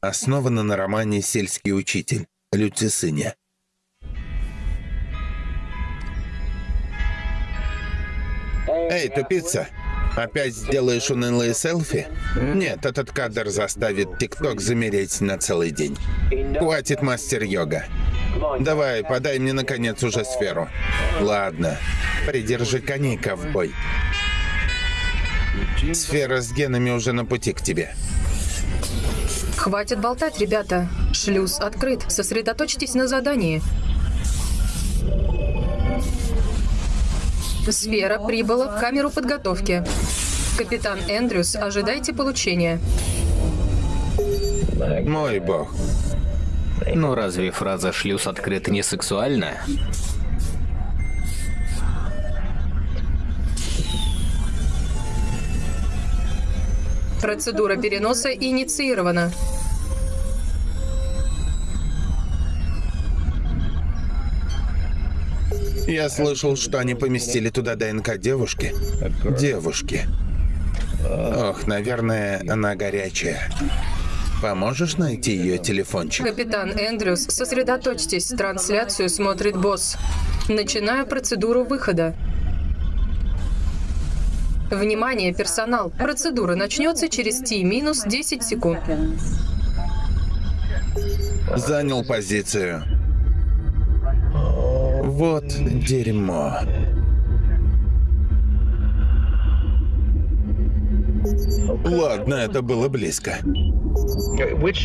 Основана на романе «Сельский учитель» Люцисыня. Эй, тупица! Опять сделаешь унылые селфи? Нет, этот кадр заставит ТикТок замереть на целый день. Хватит мастер-йога. Давай, подай мне наконец уже сферу. Ладно, придержи коней, ковбой. Сфера с генами уже на пути к тебе. Хватит болтать, ребята. Шлюз открыт. Сосредоточьтесь на задании. Сфера прибыла в камеру подготовки. Капитан Эндрюс, ожидайте получения. Мой бог. Но разве фраза «шлюз открыт» не сексуальна? Процедура переноса инициирована. Я слышал, что они поместили туда ДНК девушки. Девушки. Ох, наверное, она горячая. Поможешь найти ее телефончик? Капитан Эндрюс, сосредоточьтесь. Трансляцию смотрит босс. Начинаю процедуру выхода. Внимание, персонал. Процедура начнется через T-10 секунд. Занял позицию. Вот дерьмо. Ладно, это было близко.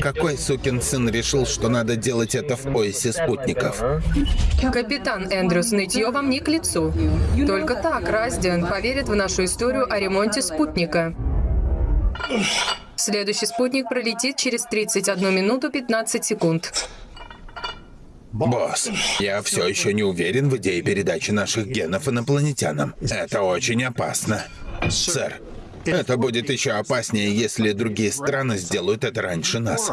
Какой сукин сын решил, что надо делать это в поясе спутников? Капитан Эндрюс, нытье вам не к лицу. Только так Раздиан поверит в нашу историю о ремонте спутника. Следующий спутник пролетит через 31 минуту 15 секунд. Босс, я все еще не уверен в идее передачи наших генов инопланетянам. Это очень опасно. Сэр, это будет еще опаснее, если другие страны сделают это раньше нас.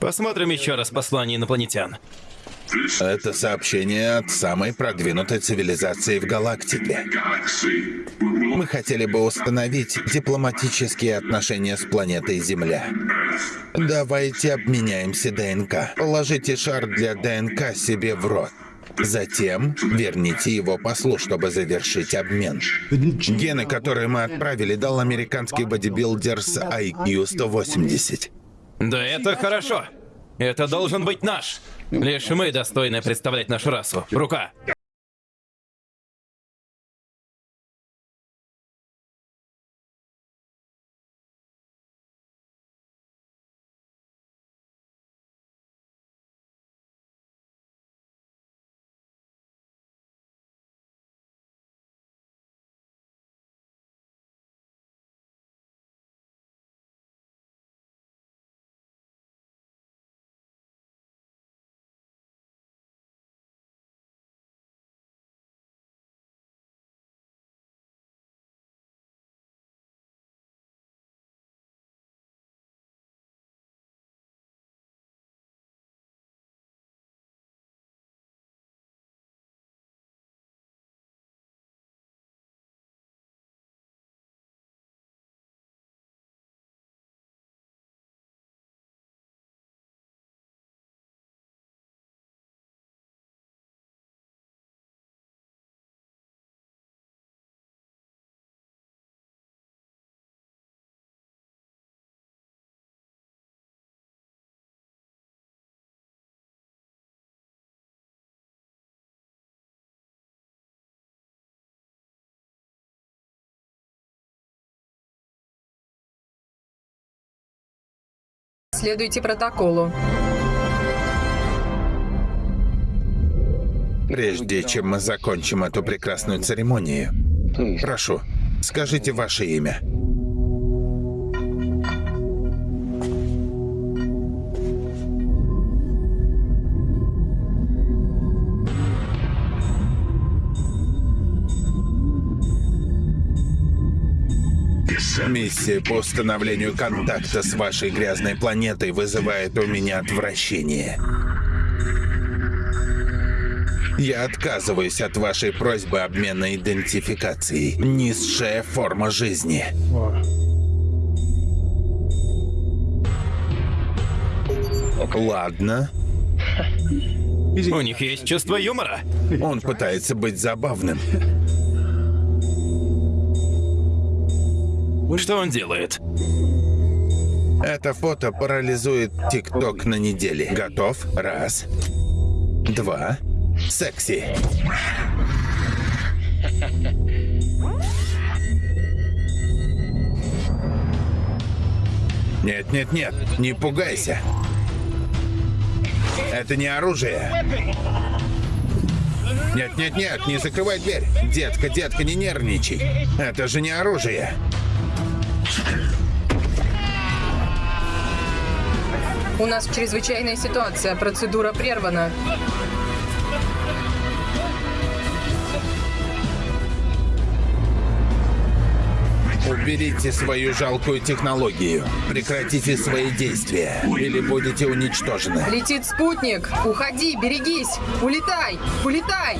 Посмотрим еще раз послание инопланетян. Это сообщение от самой продвинутой цивилизации в галактике. Мы хотели бы установить дипломатические отношения с планетой Земля. Давайте обменяемся ДНК. Положите шар для ДНК себе в рот. Затем верните его послу, чтобы завершить обмен. Гены, которые мы отправили, дал американский бодибилдер с IQ 180. Да это хорошо. Это должен быть наш. Лишь мы достойны представлять нашу расу. Рука. Следуйте протоколу. Прежде чем мы закончим эту прекрасную церемонию, прошу, скажите ваше имя. Миссия по установлению контакта с вашей грязной планетой вызывает у меня отвращение. Я отказываюсь от вашей просьбы обмена идентификацией. Низшая форма жизни. Ладно. У них есть чувство юмора. Он пытается быть забавным. Что он делает? Это фото парализует ТикТок на неделе. Готов? Раз. Два. Секси. Нет, нет, нет, не пугайся. Это не оружие. Нет, нет, нет, не закрывай дверь. Детка, детка, не нервничай. Это же не оружие. У нас чрезвычайная ситуация, процедура прервана. Уберите свою жалкую технологию. Прекратите свои действия, или будете уничтожены. Летит спутник! Уходи, берегись! Улетай! Улетай!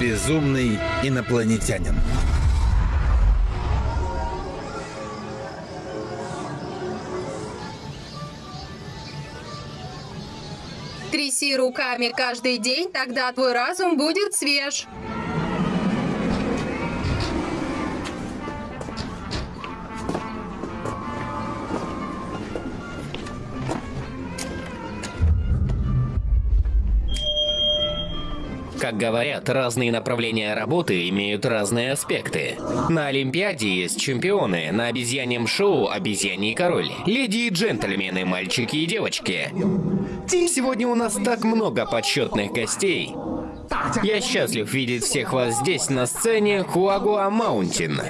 Безумный инопланетянин. Тряси руками каждый день, тогда твой разум будет свеж. Как говорят, разные направления работы имеют разные аспекты. На Олимпиаде есть чемпионы, на обезьяньем шоу «Обезьяний король». Леди и джентльмены, мальчики и девочки. Сегодня у нас так много почетных гостей. Я счастлив видеть всех вас здесь, на сцене Хуагуа Маунтин.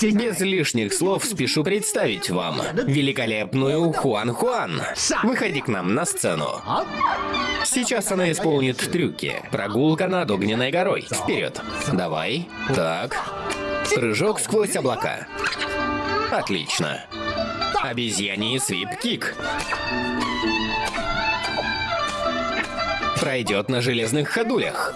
Без лишних слов спешу представить вам великолепную Хуан Хуан. Выходи к нам на сцену. Сейчас она исполнит трюки. Прогулка над огненной горой. Вперед. Давай. Так. Прыжок сквозь облака. Отлично. Обезьяний свип-кик. Пройдет на железных ходулях.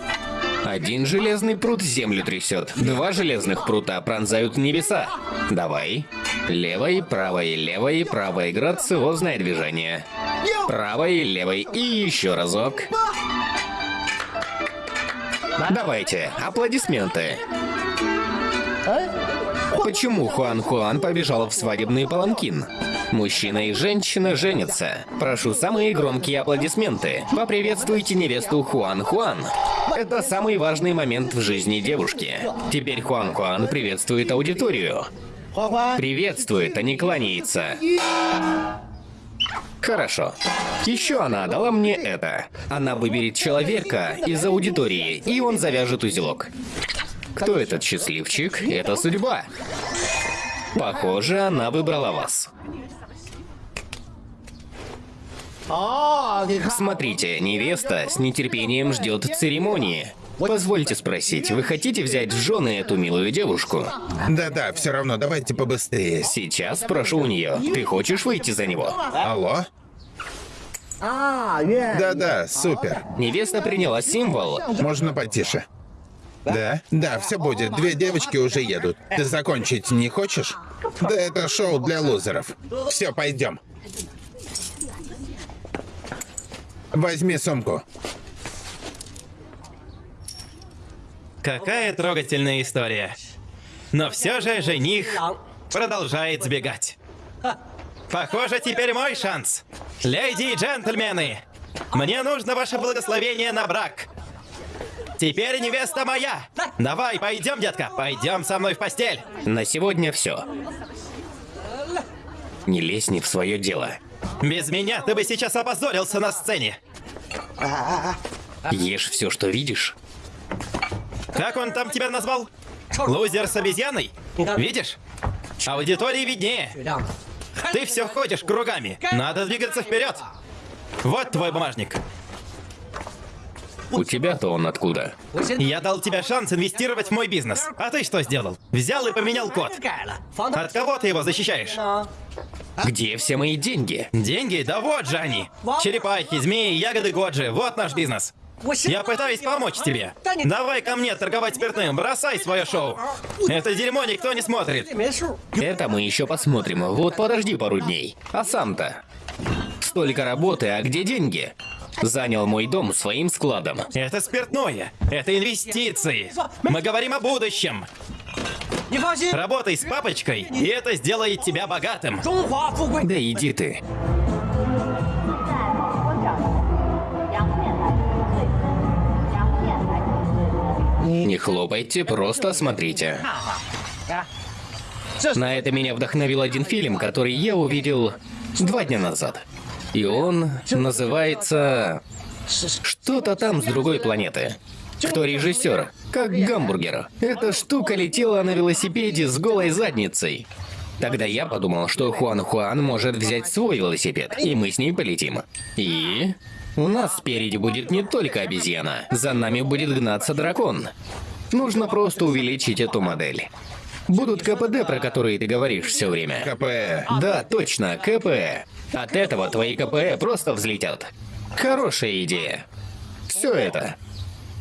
Один железный прут землю трясет. Два железных прута пронзают небеса. Давай. Левой, правой, левой, правой. Грациозное движение. Правой, левой и еще разок. Давайте, аплодисменты. Почему Хуан Хуан побежал в свадебный паланкин? Мужчина и женщина женятся. Прошу самые громкие аплодисменты. Поприветствуйте невесту Хуан Хуан. Это самый важный момент в жизни девушки. Теперь Хуан Хуан приветствует аудиторию. Приветствует, а не кланяется. Хорошо. Еще она дала мне это. Она выберет человека из аудитории, и он завяжет узелок. Кто этот счастливчик? Это судьба. Похоже, она выбрала вас. Смотрите, невеста с нетерпением ждет церемонии. Позвольте спросить, вы хотите взять в жены эту милую девушку? Да-да, все равно, давайте побыстрее. Сейчас спрошу у нее. Ты хочешь выйти за него? Алло? Да-да, супер. Невеста приняла символ. Можно потише. Да? Да, все будет. Две девочки уже едут. Ты закончить не хочешь? Да это шоу для лузеров. Все, пойдем. Возьми сумку. Какая трогательная история. Но все же жених продолжает сбегать. Похоже, теперь мой шанс. Леди и джентльмены, мне нужно ваше благословение на брак. Теперь невеста моя. Давай, пойдем, детка, пойдем со мной в постель. На сегодня все. Не лезь не в свое дело. Без меня ты бы сейчас опозорился на сцене. Ешь все, что видишь. Как он там тебя назвал? Лузер с обезьяной? Видишь? Аудитории виднее. Ты все ходишь кругами. Надо двигаться вперед. Вот твой бумажник. У тебя-то он откуда? Я дал тебе шанс инвестировать в мой бизнес. А ты что сделал? Взял и поменял код. От кого ты его защищаешь? Где все мои деньги? Деньги? Да вот же они. Черепахи, змеи, ягоды Годжи. Вот наш бизнес. Я пытаюсь помочь тебе. Давай ко мне торговать спиртным, бросай свое шоу. Это дерьмо никто не смотрит. Это мы еще посмотрим. Вот подожди пару дней. А сам-то? Столько работы, а где деньги? занял мой дом своим складом. Это спиртное. Это инвестиции. Мы говорим о будущем. Работай с папочкой, и это сделает тебя богатым. Да иди ты. Не хлопайте, просто смотрите. На это меня вдохновил один фильм, который я увидел два дня назад. И он называется... Что-то там с другой планеты. Кто режиссер? Как гамбургер. Эта штука летела на велосипеде с голой задницей. Тогда я подумал, что Хуан Хуан может взять свой велосипед, и мы с ней полетим. И... У нас спереди будет не только обезьяна, за нами будет гнаться дракон. Нужно просто увеличить эту модель. Будут КПД, про которые ты говоришь все время. КП. Да, точно, КП. От этого твои КП просто взлетят. Хорошая идея. Все это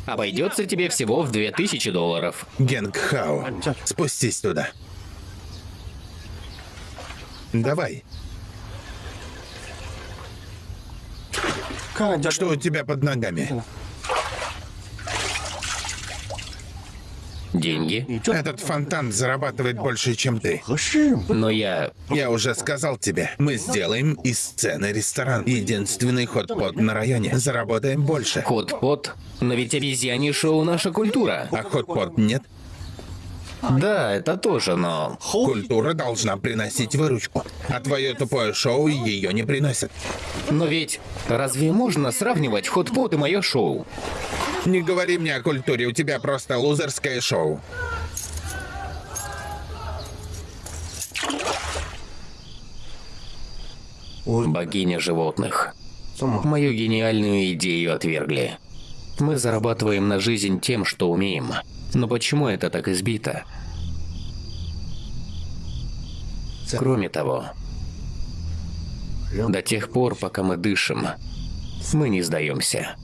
обойдется тебе всего в 2000 долларов. Генг Хао, спустись туда. Давай. Что у тебя под ногами? Деньги. Этот фонтан зарабатывает больше, чем ты. Но я... Я уже сказал тебе, мы сделаем из сцены ресторан. Единственный хот-пот на районе. Заработаем больше. Хот-пот. Но ведь обезьяне шоу наша культура. А хот-пот нет? Да, это тоже, но... Культура должна приносить выручку. А твое тупое шоу ее не приносит. Но ведь разве можно сравнивать хот-пот и мое шоу? Не говори мне о культуре, у тебя просто лузерское шоу. Богиня животных. Мою гениальную идею отвергли. Мы зарабатываем на жизнь тем, что умеем. Но почему это так избито? Кроме того, до тех пор, пока мы дышим, мы не сдаемся.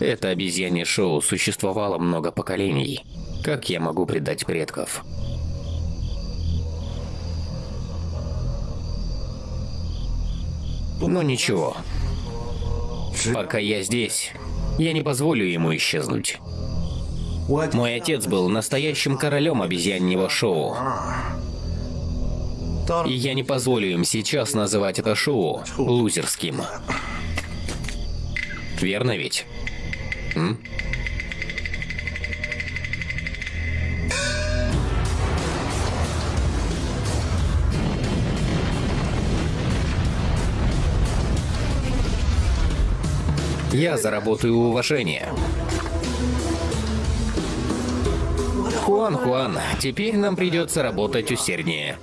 Это обезьянье шоу существовало много поколений. Как я могу предать предков? Но ничего. Пока я здесь, я не позволю ему исчезнуть. Мой отец был настоящим королем обезьяньего шоу. И я не позволю им сейчас называть это шоу лузерским. Верно ведь? М? Я заработаю уважение. Хуан, Хуан, теперь нам придется работать усерднее.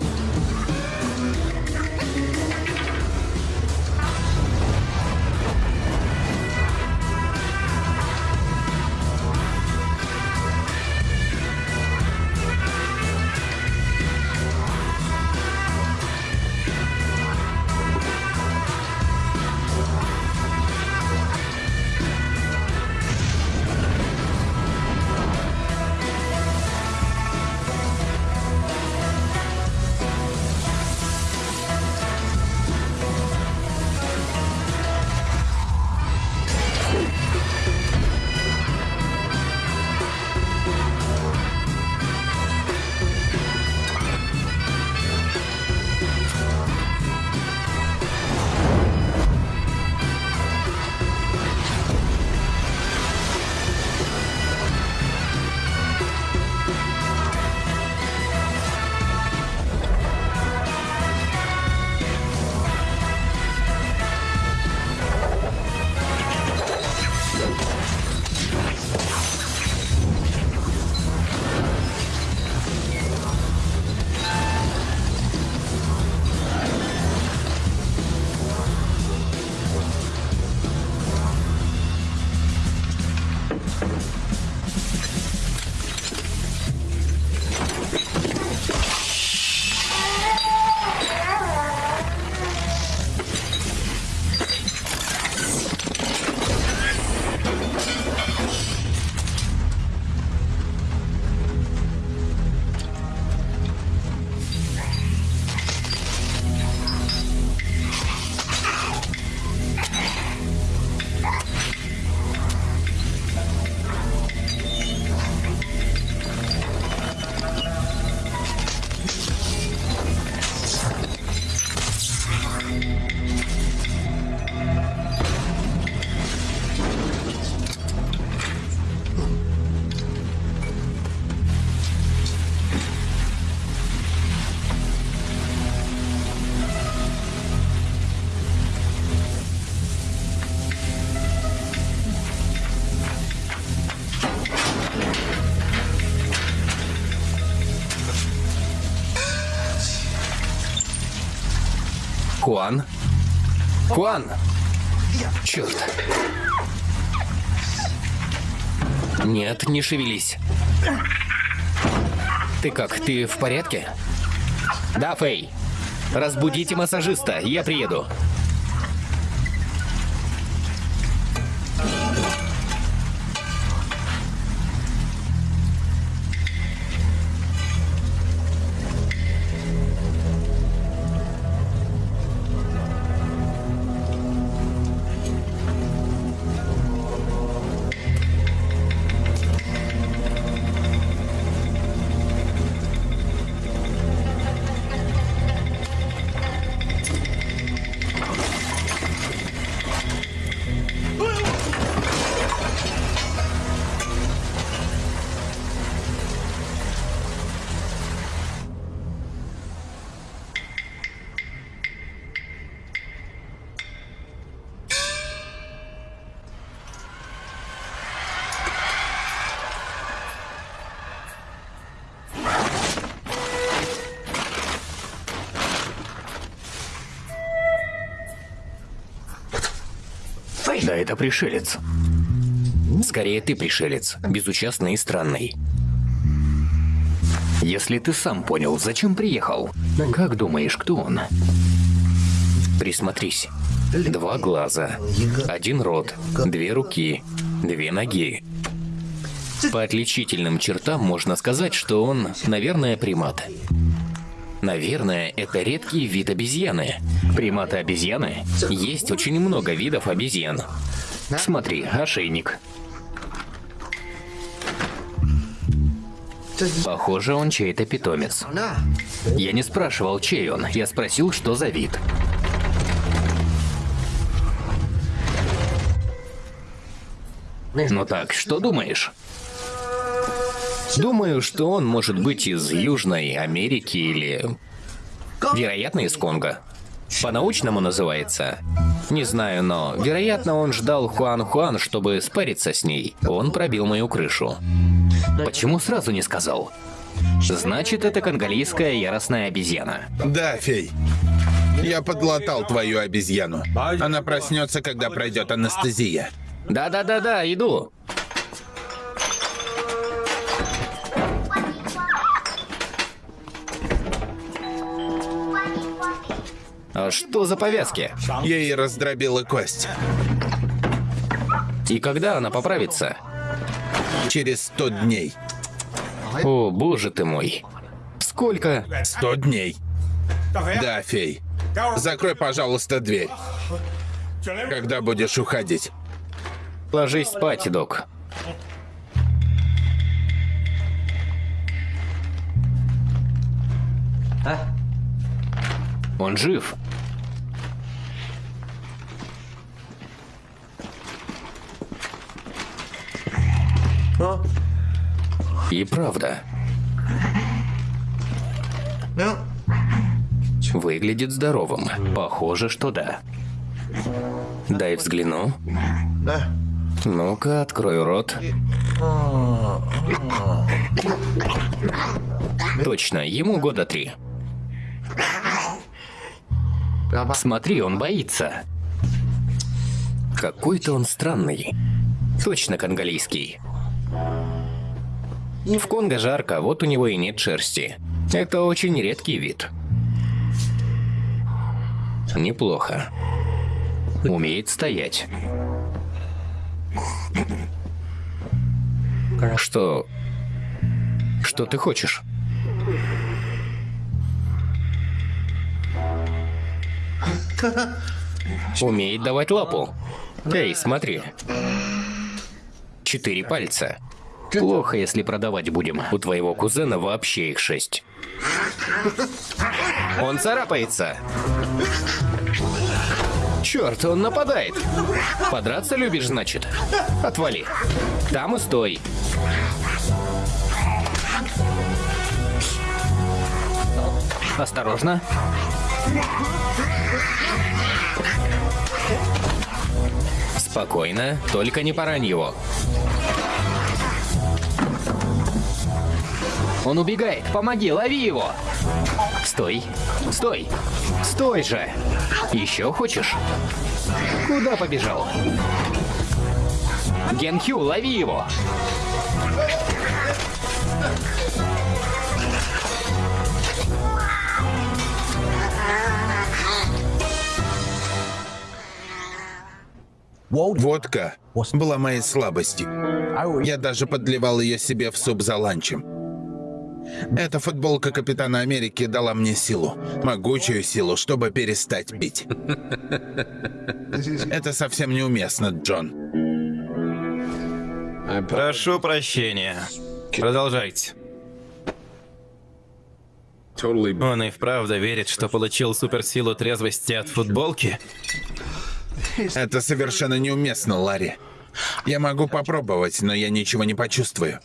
Хуан! Черт. Нет, не шевелись. Ты как, ты в порядке? Да, Фэй. Разбудите массажиста, я приеду. Это пришелец. Скорее ты пришелец, безучастный и странный. Если ты сам понял, зачем приехал, как думаешь, кто он? Присмотрись. Два глаза, один рот, две руки, две ноги. По отличительным чертам можно сказать, что он, наверное, примат. Наверное, это редкий вид обезьяны. Приматы-обезьяны? Есть очень много видов обезьян. Смотри, ошейник. Похоже, он чей-то питомец. Я не спрашивал, чей он, я спросил, что за вид. Ну так, что думаешь? Думаю, что он может быть из Южной Америки или... Вероятно, из Конго. По-научному называется. Не знаю, но, вероятно, он ждал Хуан-Хуан, чтобы спариться с ней. Он пробил мою крышу. Почему сразу не сказал? Значит, это конголийская яростная обезьяна. Да, фей. Я подлатал твою обезьяну. Она проснется, когда пройдет анестезия. Да-да-да-да, иду. А что за повязки? Ей раздробила кость. И когда она поправится? Через сто дней. О, боже ты мой. Сколько? Сто дней. Да, фей. Закрой, пожалуйста, дверь. Когда будешь уходить. Ложись спать, док. Он жив. И правда. Выглядит здоровым. Похоже, что да. Дай взгляну. Ну-ка, открой рот. Точно, ему года три. Смотри, он боится. Какой-то он странный. Точно конголийский. В Конго жарко, вот у него и нет шерсти. Это очень редкий вид. Неплохо. Умеет стоять. Что... Что ты хочешь? Умеет давать лапу. Эй, смотри. Четыре пальца. Плохо, если продавать будем. У твоего кузена вообще их шесть. Он царапается. Черт, он нападает. Подраться любишь, значит? Отвали. Там и стой. Осторожно. Спокойно, только не порань его. Он убегает, помоги, лови его. Стой, стой. Стой же! Еще хочешь? Куда побежал? Генхю, лови его! Водка была моей слабостью. Я даже подливал ее себе в суп за ланчем. Эта футболка Капитана Америки дала мне силу, могучую силу, чтобы перестать пить. Это совсем неуместно, Джон. Прошу прощения. Продолжайте. Он и вправду верит, что получил суперсилу трезвости от футболки? Это совершенно неуместно, Ларри. Я могу попробовать, но я ничего не почувствую.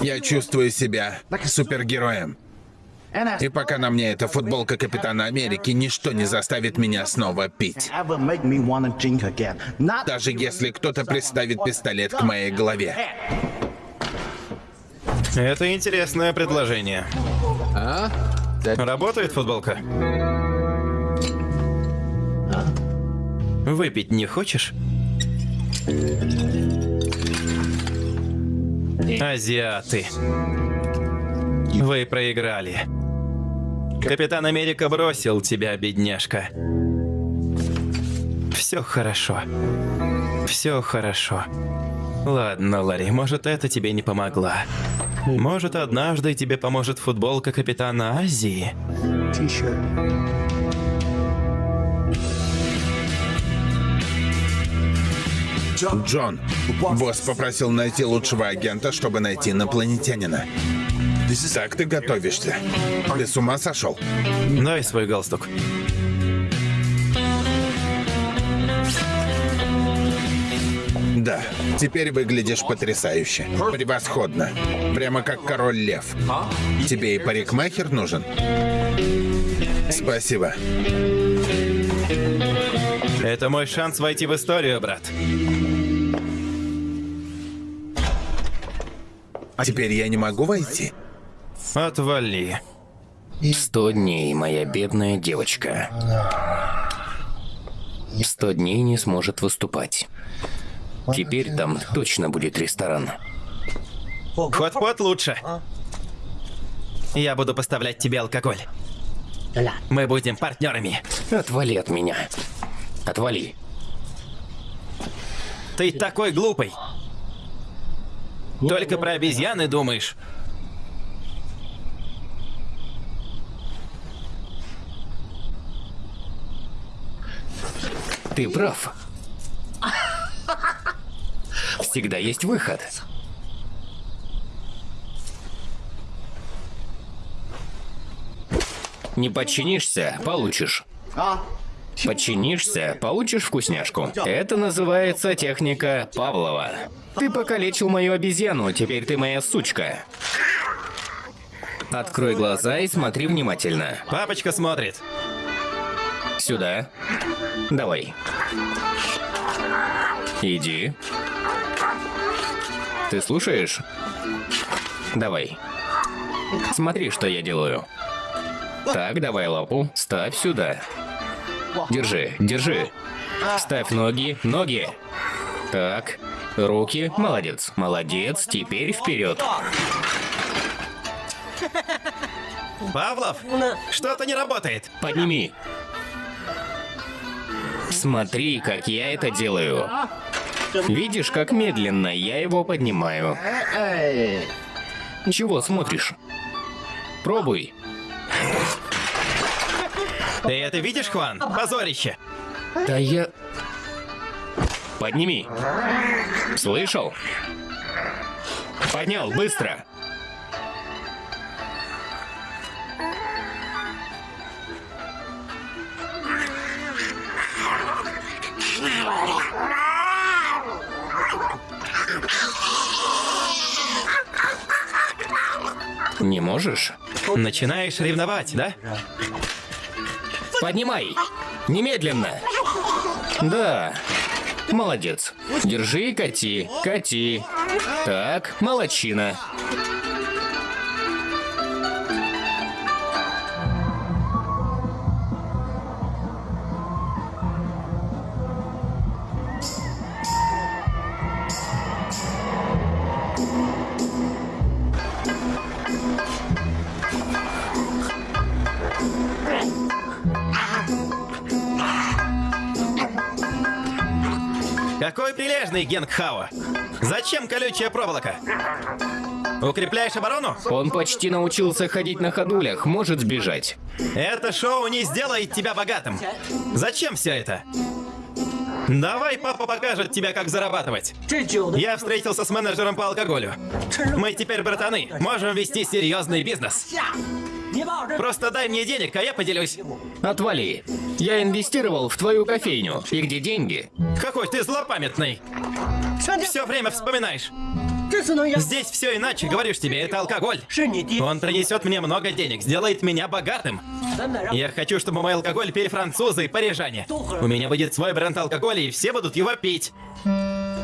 Я чувствую себя супергероем. И пока на мне эта футболка Капитана Америки, ничто не заставит меня снова пить. Даже если кто-то приставит пистолет к моей голове. Это интересное предложение. Работает футболка? Выпить не хочешь? Азиаты. Вы проиграли. Капитан Америка бросил тебя, бедняжка. Все хорошо. Все хорошо. Ладно, Ларри, может, это тебе не помогла. Может, однажды тебе поможет футболка Капитана Азии? Джон, босс попросил найти лучшего агента, чтобы найти инопланетянина. Так ты готовишься? Ты с ума сошел? Дай свой галстук. Да, теперь выглядишь потрясающе. Превосходно. Прямо как король лев. Тебе и парикмахер нужен? Спасибо. Это мой шанс войти в историю, брат. Теперь я не могу войти. Отвали. Сто дней, моя бедная девочка. Сто дней не сможет выступать. Теперь там точно будет ресторан. Хот-пот лучше. Я буду поставлять тебе алкоголь. Мы будем партнерами. Отвали от меня. Отвали. Ты такой глупый. Только про обезьяны думаешь. Ты прав. Всегда есть выход. Не подчинишься – получишь. Подчинишься – получишь вкусняшку. Это называется техника Павлова. Ты покалечил мою обезьяну, теперь ты моя сучка. Открой глаза и смотри внимательно. Папочка смотрит. Сюда. Давай. Иди. Ты слушаешь? Давай. Смотри, что я делаю. Так, давай лапу. Ставь сюда. Держи, держи. Ставь ноги, ноги. Так, руки. Молодец, молодец. Теперь вперед. Павлов, что-то не работает. Подними. Смотри, как я это делаю. Видишь, как медленно я его поднимаю. Чего смотришь? Пробуй. Ты это видишь, Хван? Позорище. Да я... Подними. Слышал? Поднял, быстро. Не можешь? Начинаешь ревновать, да? Поднимай! Немедленно! Да. Молодец. Держи и кати. Кати. Так, молодчина. Прилежный Генг Хао. Зачем колючая проволока? Укрепляешь оборону? Он почти научился ходить на ходулях, может сбежать. Это шоу не сделает тебя богатым. Зачем все это? Давай папа покажет тебе, как зарабатывать. Я встретился с менеджером по алкоголю. Мы теперь братаны, можем вести серьезный бизнес. Просто дай мне денег, а я поделюсь. Отвали. Я инвестировал в твою кофейню. И где деньги? Какой ты злопамятный. Все время вспоминаешь. Здесь все иначе, говоришь тебе, это алкоголь. Он принесет мне много денег, сделает меня богатым. Я хочу, чтобы мой алкоголь пили французы и парижане. У меня будет свой бренд алкоголя, и все будут его пить.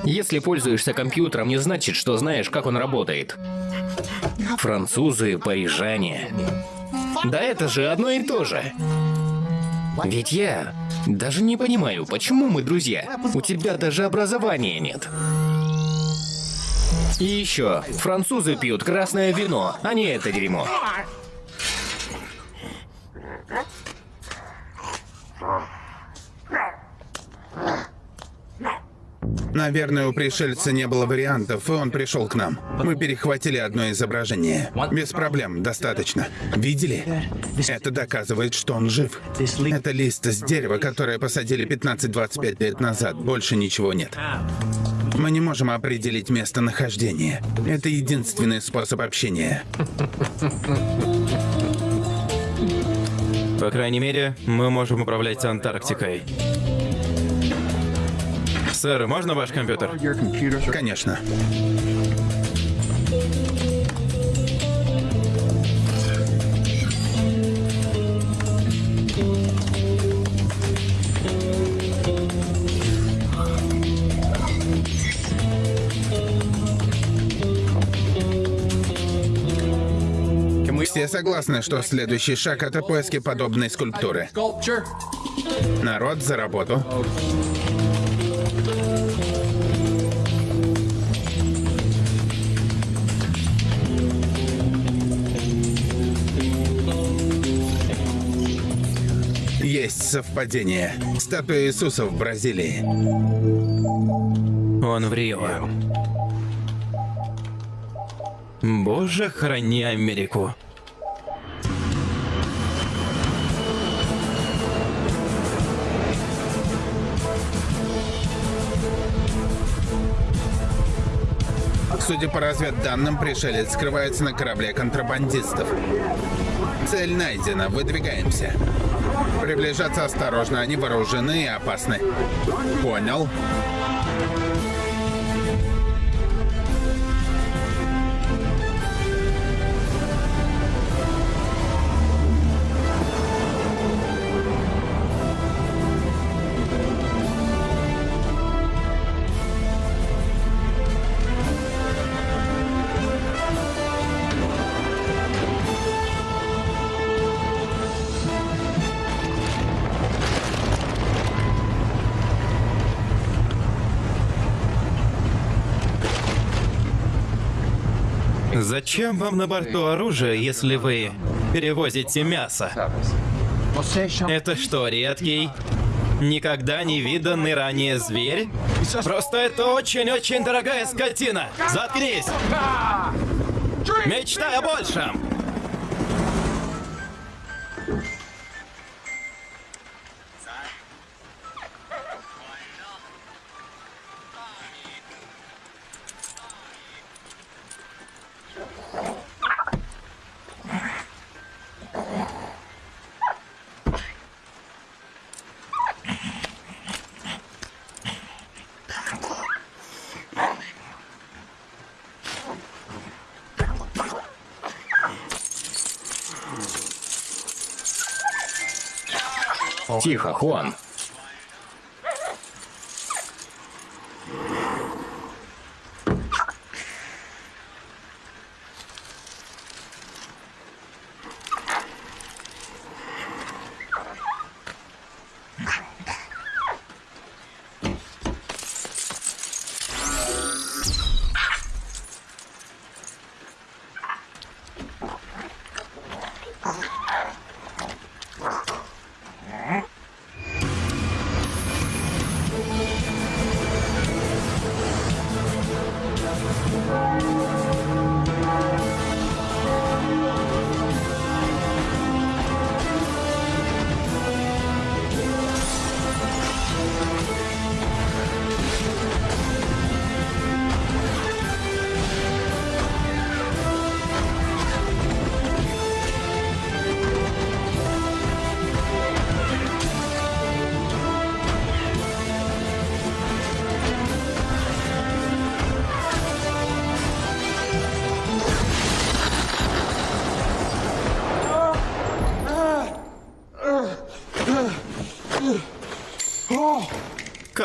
Если пользуешься компьютером, не значит, что знаешь, как он работает. Французы, парижане. Да это же одно и то же. Ведь я даже не понимаю, почему мы друзья. У тебя даже образования нет. И еще, французы пьют красное вино, а не это дерьмо. Наверное, у пришельца не было вариантов, и он пришел к нам. Мы перехватили одно изображение. Без проблем, достаточно. Видели? Это доказывает, что он жив. Это лист с дерева, которое посадили 15-25 лет назад. Больше ничего нет. Мы не можем определить местонахождение. Это единственный способ общения. По крайней мере, мы можем управлять Антарктикой. Сэр, можно ваш компьютер? Конечно. Все согласны, что следующий шаг — это поиски подобной скульптуры. Народ за работу. Есть совпадение. Статуя Иисуса в Бразилии. Он в Рио. Боже, храни Америку. Судя по разведданным, пришелец скрывается на корабле контрабандистов. Цель найдена, выдвигаемся. Приближаться осторожно, они вооружены и опасны. Понял. Зачем вам на борту оружие, если вы перевозите мясо? Это что, редкий, никогда не виданный ранее зверь? Просто это очень-очень дорогая скотина. Заткнись! Мечтай о большем! Тихо, Хуан.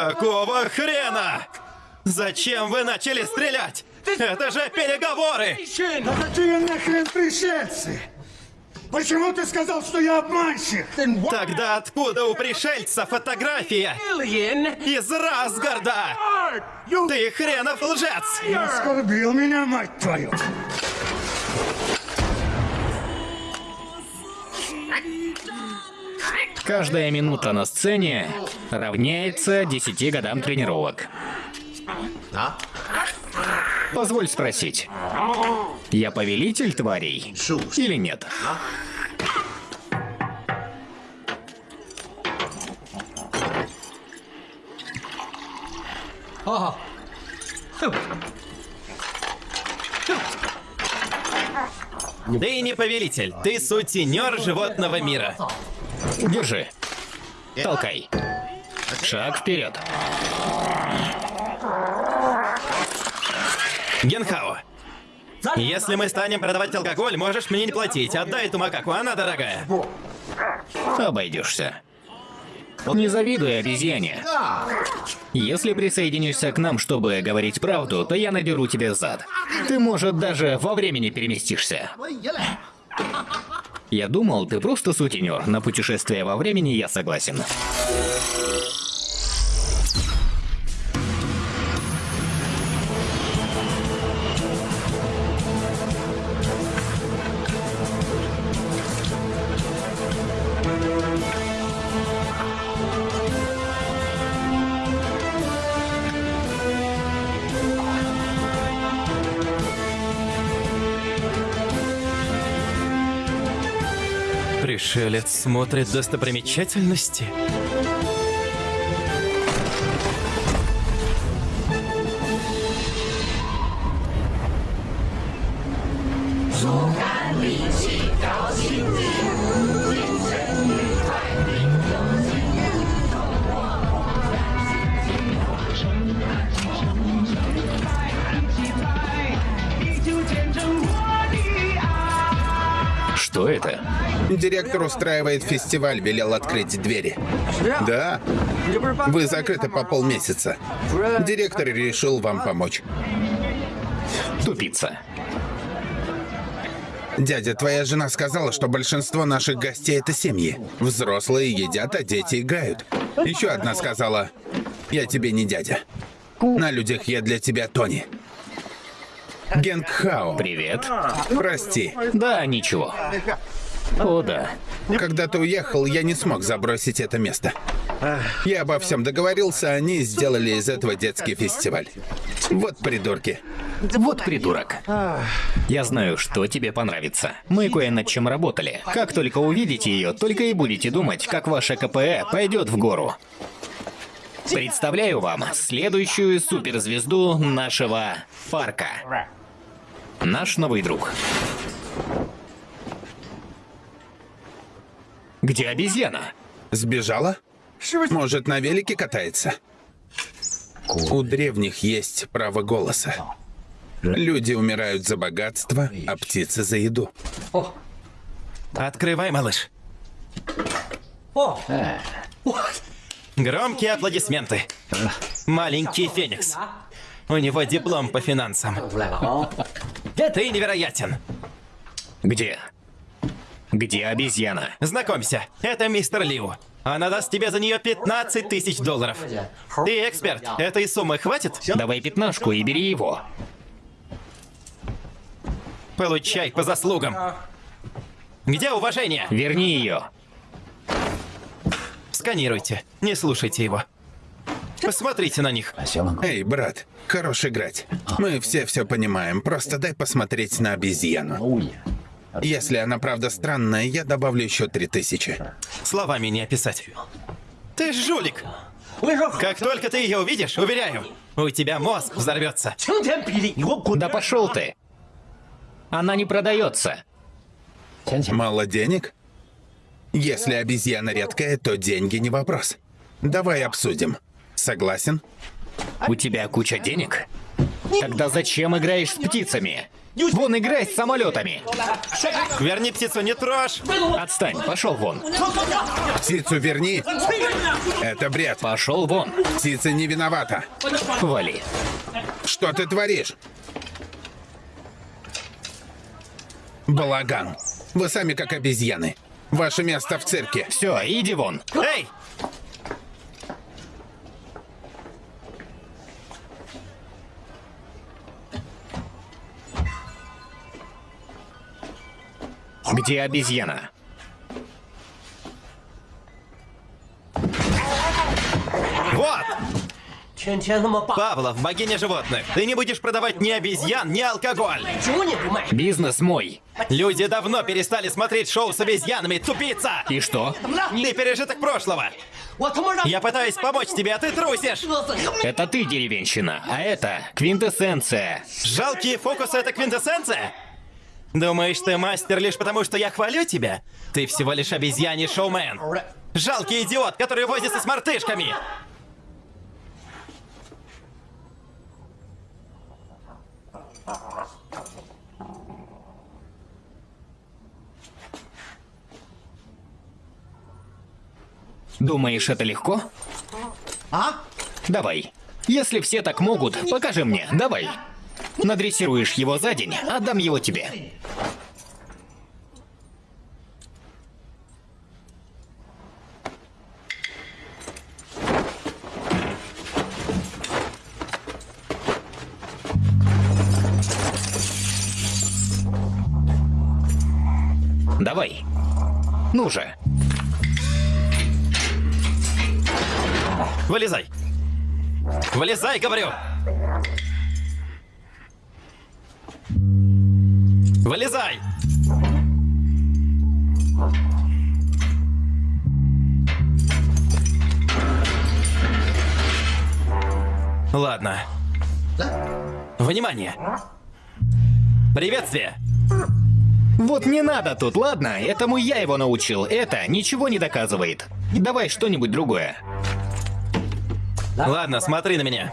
Какого хрена? Зачем вы начали стрелять? Это же переговоры! Да какие нахрен пришельцы? Почему ты сказал, что я обманщик? Тогда откуда у пришельца фотография? Из Расгарда! Ты хренов лжец! Оскорбил меня, мать твою! Каждая минута на сцене равняется 10 годам тренировок. Позволь спросить, я повелитель тварей или нет? Ты не повелитель, ты сутенер животного мира. Держи. Толкай. Шаг вперед. Генхао, если мы станем продавать алкоголь, можешь мне не платить. Отдай эту макаку, она дорогая. Обойдешься. Не завидуй обезьяне. Если присоединишься к нам, чтобы говорить правду, то я надеру тебе зад. Ты, может, даже во времени переместишься. Я думал, ты просто сутенер. На путешествие во времени я согласен. Смотрит достопримечательности. Что Директор устраивает фестиваль, велел открыть двери. Да. Вы закрыты по полмесяца. Директор решил вам помочь. Тупица. Дядя, твоя жена сказала, что большинство наших гостей это семьи. Взрослые едят, а дети играют. Еще одна сказала, я тебе не дядя. На людях я для тебя Тони. Генгхао. Привет. Прости. Да, ничего. О, да. Когда ты уехал, я не смог забросить это место. Я обо всем договорился, они сделали из этого детский фестиваль. Вот придурки. Вот придурок. Я знаю, что тебе понравится. Мы кое над чем работали. Как только увидите ее, только и будете думать, как ваша КПЭ пойдет в гору. Представляю вам следующую суперзвезду нашего парка. Наш новый друг. Где обезьяна? Сбежала? Может, на велике катается? У древних есть право голоса. Люди умирают за богатство, а птицы за еду. Открывай, малыш. Громкие аплодисменты. Маленький Феникс. У него диплом по финансам. Ты невероятен. Где? Где обезьяна? Знакомься, это мистер Лиу. Она даст тебе за нее 15 тысяч долларов. Ты эксперт. Этой суммы хватит? Давай пятнашку и бери его. Получай по заслугам. Где уважение? Верни ее. Сканируйте. Не слушайте его. Посмотрите на них. Эй, брат, хорош играть. Мы все все понимаем, просто дай посмотреть на обезьяну. Если она правда странная, я добавлю еще три тысячи. Словами не описать. Ты жулик. Как только ты ее увидишь, уверяю, у тебя мозг взорвется. Да пошел ты. Она не продается. Мало денег? Если обезьяна редкая, то деньги не вопрос. Давай обсудим. Согласен? У тебя куча денег? Тогда зачем играешь с птицами? Вон играй с самолетами. Верни птицу, не трожь! Отстань, пошел вон. Птицу верни. Это бред. Пошел вон. Птица не виновата. Вали. Что ты творишь? Балаган. Вы сами как обезьяны. Ваше место в цирке. Все, иди вон. Эй! Где обезьяна? Вот! Павлов, богиня животных, ты не будешь продавать ни обезьян, ни алкоголь. Бизнес мой. Люди давно перестали смотреть шоу с обезьянами, тупица! И что? Ты пережиток прошлого. Я пытаюсь помочь тебе, а ты трусишь. Это ты деревенщина, а это квинтэссенция. Жалкие фокусы — это квинтэссенция? Думаешь, ты мастер лишь потому, что я хвалю тебя? Ты всего лишь обезьяний шоумен. Жалкий идиот, который возится с мартышками. Думаешь, это легко? А? Давай. Если все так могут, покажи мне, давай. Надрессируешь его за день, отдам его тебе. Давай. Ну же. Вылезай. Вылезай, говорю. Вылезай. Ладно. Внимание. Приветствие. Вот не надо тут, ладно? Этому я его научил. Это ничего не доказывает. Давай что-нибудь другое. Ладно, смотри на меня.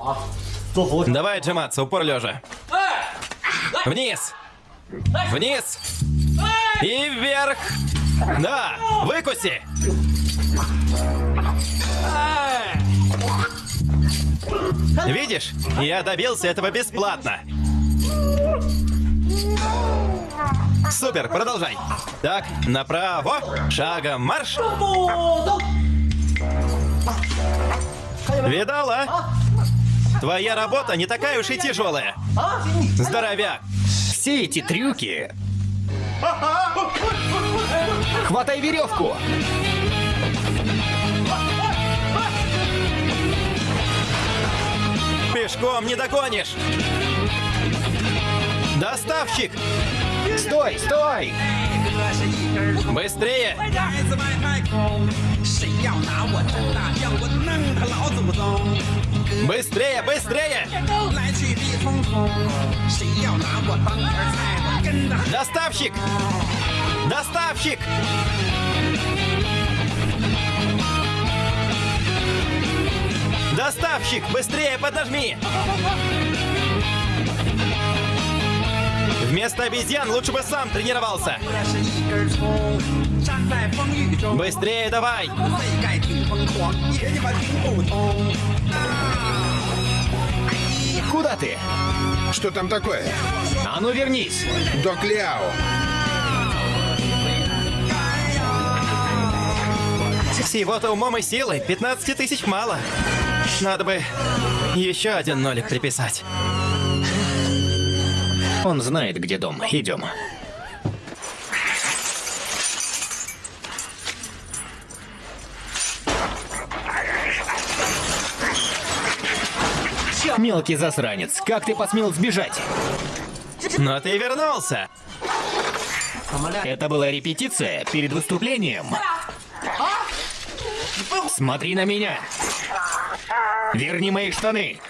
Давай отжиматься, упор лежа. Вниз. Вниз. И вверх. Да, выкуси. Видишь, я добился этого бесплатно. Супер, продолжай. Так, направо, шагом марш. Видала? Твоя работа не такая уж и тяжелая. Здоровяк. Все эти трюки... Хватай веревку! Пешком не догонишь. Доставщик! Стой, стой! Быстрее! Быстрее, быстрее! Доставщик! Доставщик! Доставщик! Быстрее поднажми! Вместо обезьян лучше бы сам тренировался. Быстрее давай! Куда ты? Что там такое? А ну вернись! Док Ляо. Всего-то умом и силой 15 тысяч мало. Надо бы еще один нолик приписать. Он знает, где дом. Идем. Мелкий засранец, как ты посмел сбежать? Но ты вернулся. Это была репетиция перед выступлением. Смотри на меня. Верни мои штаны.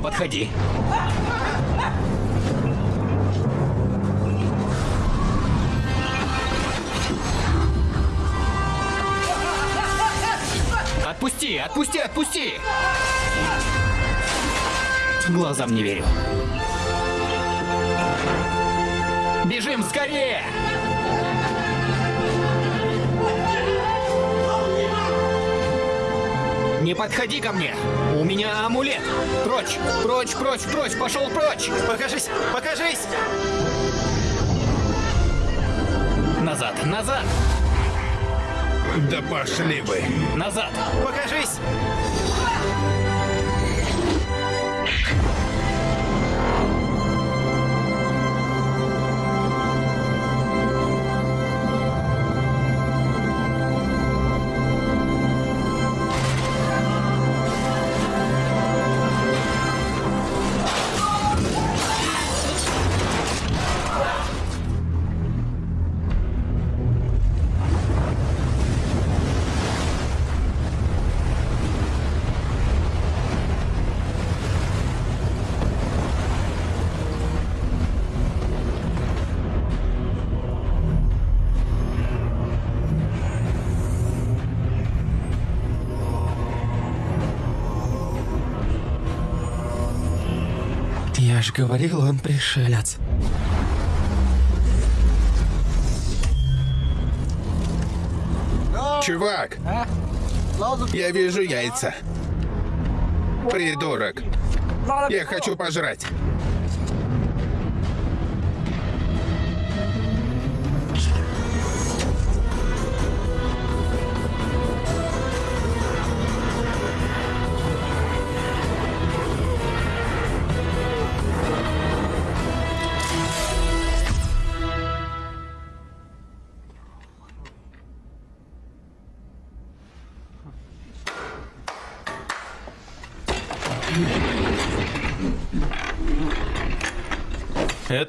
Подходи. Отпусти, отпусти, отпусти! Глазам не верю. Бежим скорее! Не подходи ко мне! У меня амулет! Прочь! Прочь, прочь, прочь! Пошел прочь! Покажись! Покажись! Назад, назад! Да пошли вы. Назад! Покажись! Говорил, он пришелец. Чувак! Я вижу яйца. Придурок. Я хочу пожрать.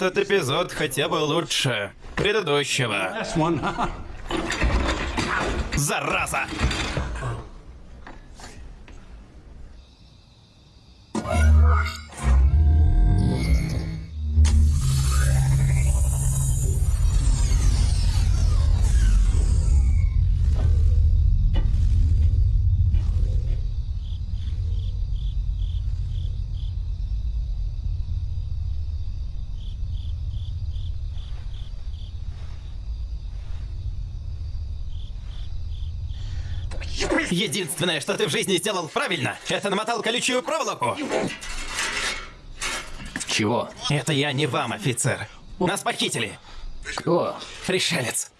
Этот эпизод хотя бы лучше предыдущего. Зараза! Единственное, что ты в жизни сделал правильно, это намотал колючую проволоку. Чего? Это я не вам, офицер. Нас похитили. Кто? Пришелец.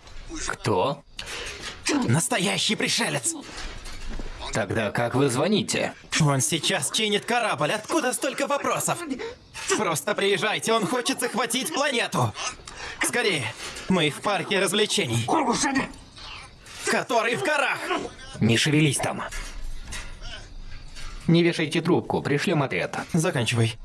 Кто? Настоящий пришелец. Тогда как вы звоните? Он сейчас чинит корабль. Откуда столько вопросов? Просто приезжайте, он хочет захватить планету. Скорее, мы в парке развлечений. Который в горах. Не шевелись там. Не вешайте трубку, пришлем отряд. Заканчивай.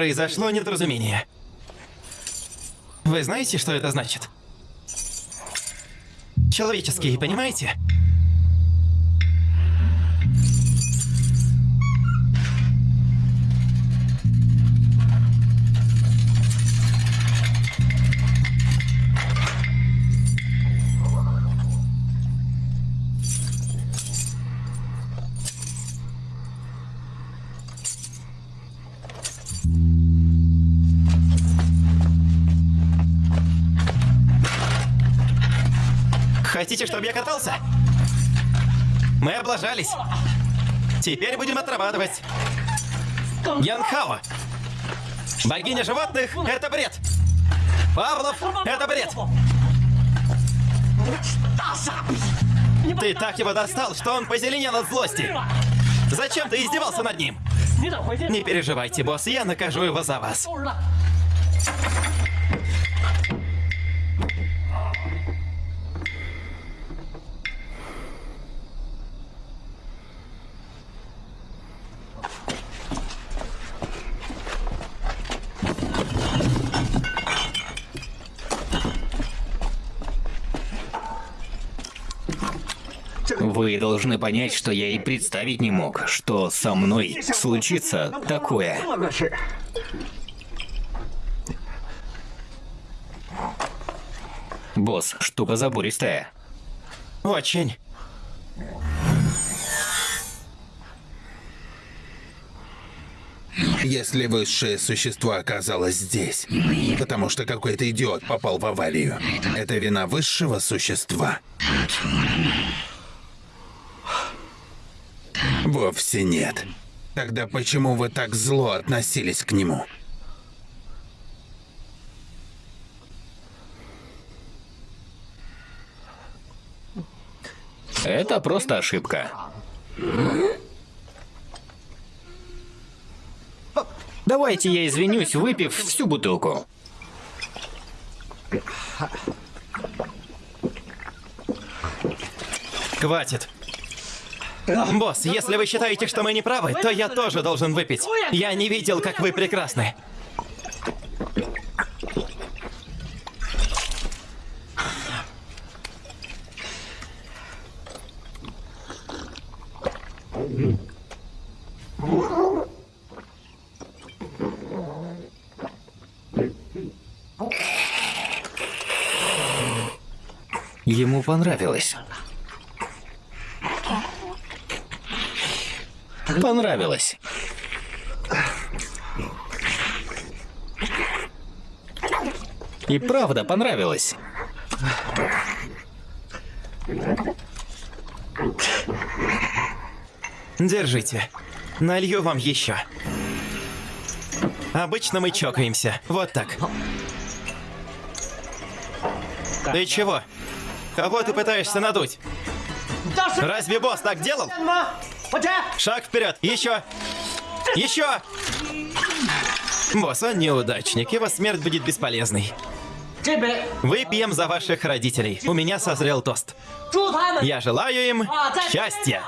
Произошло недоразумение. Вы знаете, что это значит? Человеческие, понимаете? Чтобы я катался? Мы облажались. Теперь будем отрабатывать. Янхао. Богиня животных — это бред. Павлов — это бред. Ты так его достал, что он позеленел от злости. Зачем ты издевался над ним? Не переживайте, босс, я накажу его за вас. Вы должны понять, что я и представить не мог, что со мной случится такое. Босс, штука забористая. Очень. Если высшее существо оказалось здесь, потому что какой-то идиот попал в аварию, это вина высшего существа? Вовсе нет. Тогда почему вы так зло относились к нему? Это просто ошибка. Давайте я извинюсь, выпив всю бутылку. Хватит. Босс, если вы считаете, что мы не правы, то я тоже должен выпить. Я не видел, как вы прекрасны. Ему понравилось. Понравилось. И правда понравилось. Держите. Налью вам еще. Обычно мы чокаемся. Вот так. Ты чего? Кого ты пытаешься надуть? Разве босс так делал? Шаг вперед! Еще! Еще! Босс, он неудачник. Его смерть будет бесполезной. Выпьем за ваших родителей. У меня созрел тост. Я желаю им счастья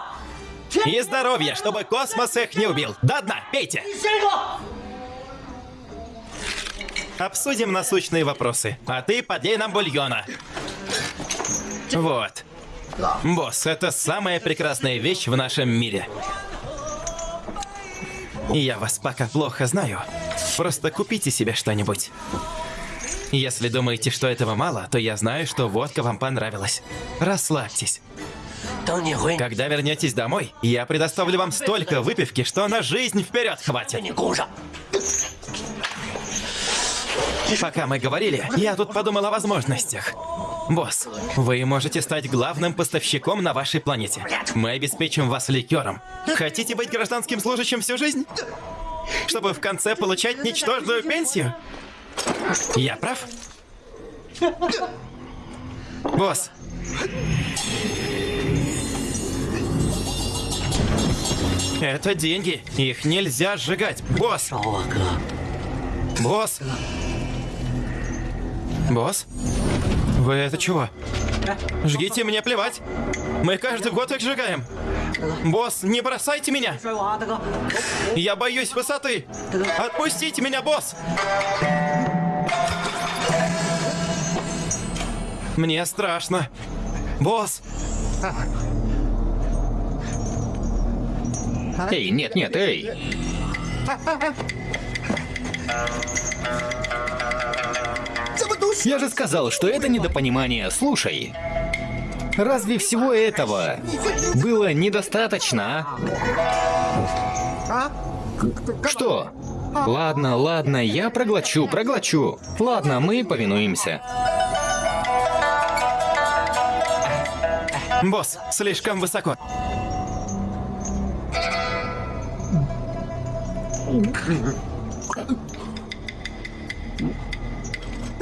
и здоровья, чтобы космос их не убил. До дна, пейте! Обсудим насущные вопросы. А ты подлей нам бульона. Вот. Босс, это самая прекрасная вещь в нашем мире. И я вас пока плохо знаю. Просто купите себе что-нибудь. Если думаете, что этого мало, то я знаю, что водка вам понравилась. Расслабьтесь. Когда вернетесь домой, я предоставлю вам столько выпивки, что на жизнь вперед хватит. Пока мы говорили, я тут подумал о возможностях. Босс, вы можете стать главным поставщиком на вашей планете. Мы обеспечим вас ликером. Хотите быть гражданским служащим всю жизнь? Чтобы в конце получать ничтожную пенсию? Я прав? Босс. Это деньги. Их нельзя сжигать. Босс. Босс. Босс? Вы это чего? Жгите, мне плевать. Мы каждый год их сжигаем. Босс, не бросайте меня. Я боюсь высоты. Отпустите меня, босс. Мне страшно. Босс. Эй, нет, нет, эй. Я же сказал, что это недопонимание. Слушай, разве всего этого было недостаточно, а? Что? Ладно, ладно, я проглочу, проглочу. Ладно, мы повинуемся. Босс, слишком высоко.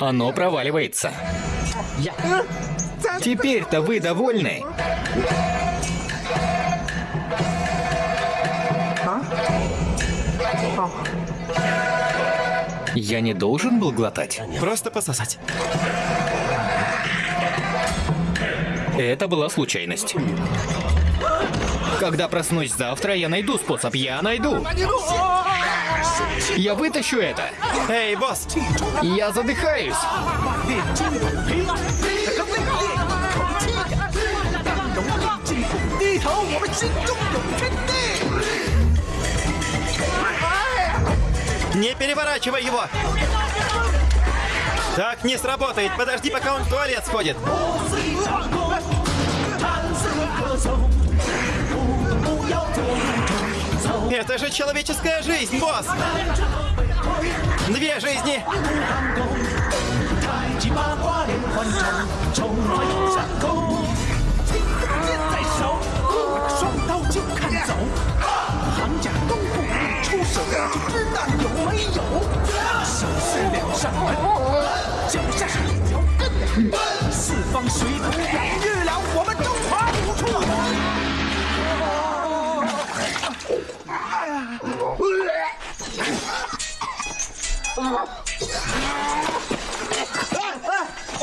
Оно проваливается. Теперь-то вы довольны? Я не должен был глотать. Просто пососать. Это была случайность. Когда проснусь завтра, я найду способ. Я найду. Я вытащу это. Эй, босс! Я задыхаюсь. Не переворачивай его! Так не сработает. Подожди, пока он в туалет сходит. Это же человеческая жизнь, босс! Две жизни!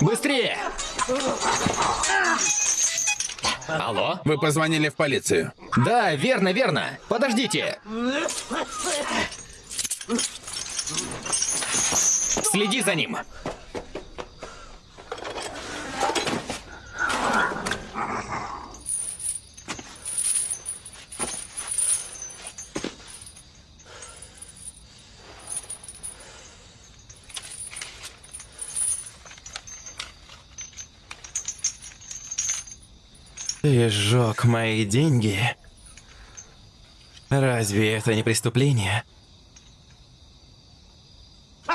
Быстрее! Алло? Вы позвонили в полицию. Да, верно, верно. Подождите. Следи за ним. Ты сжег мои деньги. Разве это не преступление?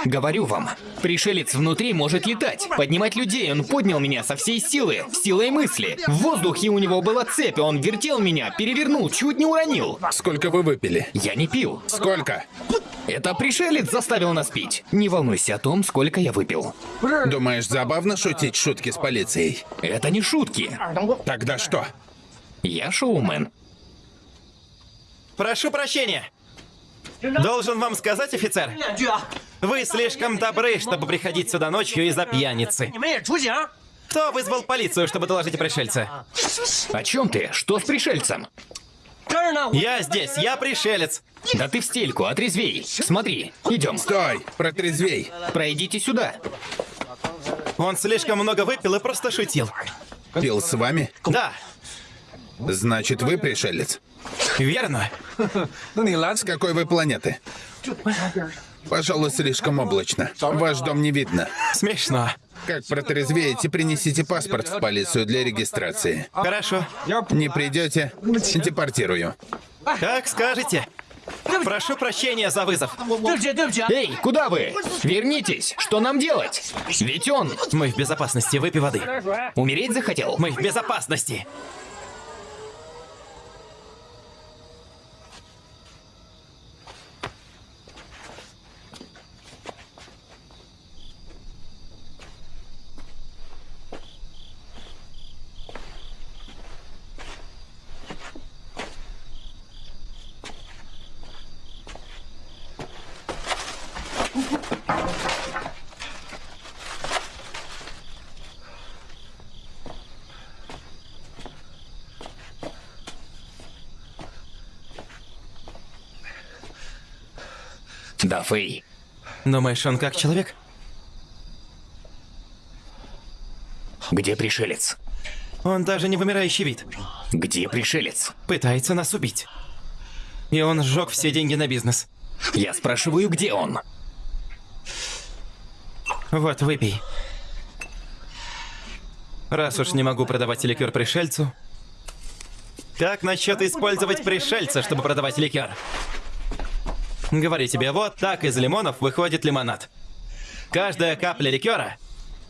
Говорю вам, пришелец внутри может летать, поднимать людей. Он поднял меня со всей силы, силой мысли. В воздухе у него была цепь, он вертел меня, перевернул, чуть не уронил. Сколько вы выпили? Я не пил. Сколько? Это пришелец заставил нас пить. Не волнуйся о том, сколько я выпил. Думаешь, забавно шутить шутки с полицией? Это не шутки. Тогда что? Я шоумен. Прошу прощения. Должен вам сказать, офицер, вы слишком добры, чтобы приходить сюда ночью из-за пьяницы. Кто вызвал полицию, чтобы доложить о пришельце? О чем ты? Что с пришельцем? Я здесь, я пришелец. Да ты в стельку, отрезвей. Смотри, идем. Стой! Протрезвей! Пройдите сюда. Он слишком много выпил и просто шутил. Пил с вами? Да, Значит, вы пришелец. верно. С какой вы планеты? Пожалуй, слишком облачно. Ваш дом не видно. Смешно. Как протрезвеете, принесите паспорт в полицию для регистрации. Хорошо. Не придете, депортирую. Как скажете. Прошу прощения за вызов. Эй, куда вы? Вернитесь. Что нам делать? Ведь он Мы в безопасности, выпей воды. умереть захотел. Мы в безопасности. Да, Фэй. Думаешь, он как человек? Где пришелец? Он даже не вымирающий вид. Где пришелец? Пытается нас убить. И он сжег все деньги на бизнес. Я спрашиваю, где он? Вот, выпей. Раз уж не могу продавать ликер пришельцу, как насчет использовать пришельца, чтобы продавать ликер? Говорю тебе, вот так из лимонов выходит лимонад. Каждая капля ликера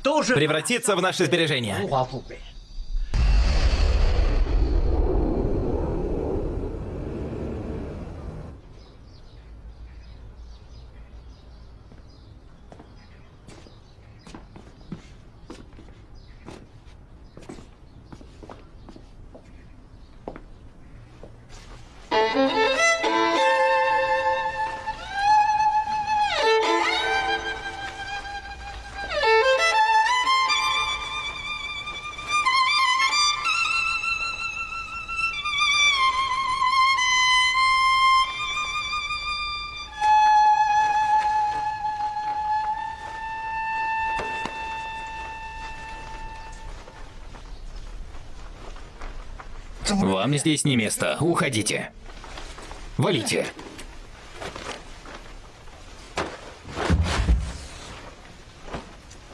превратится в наши сбережения. Вам здесь не место. Уходите. Валите.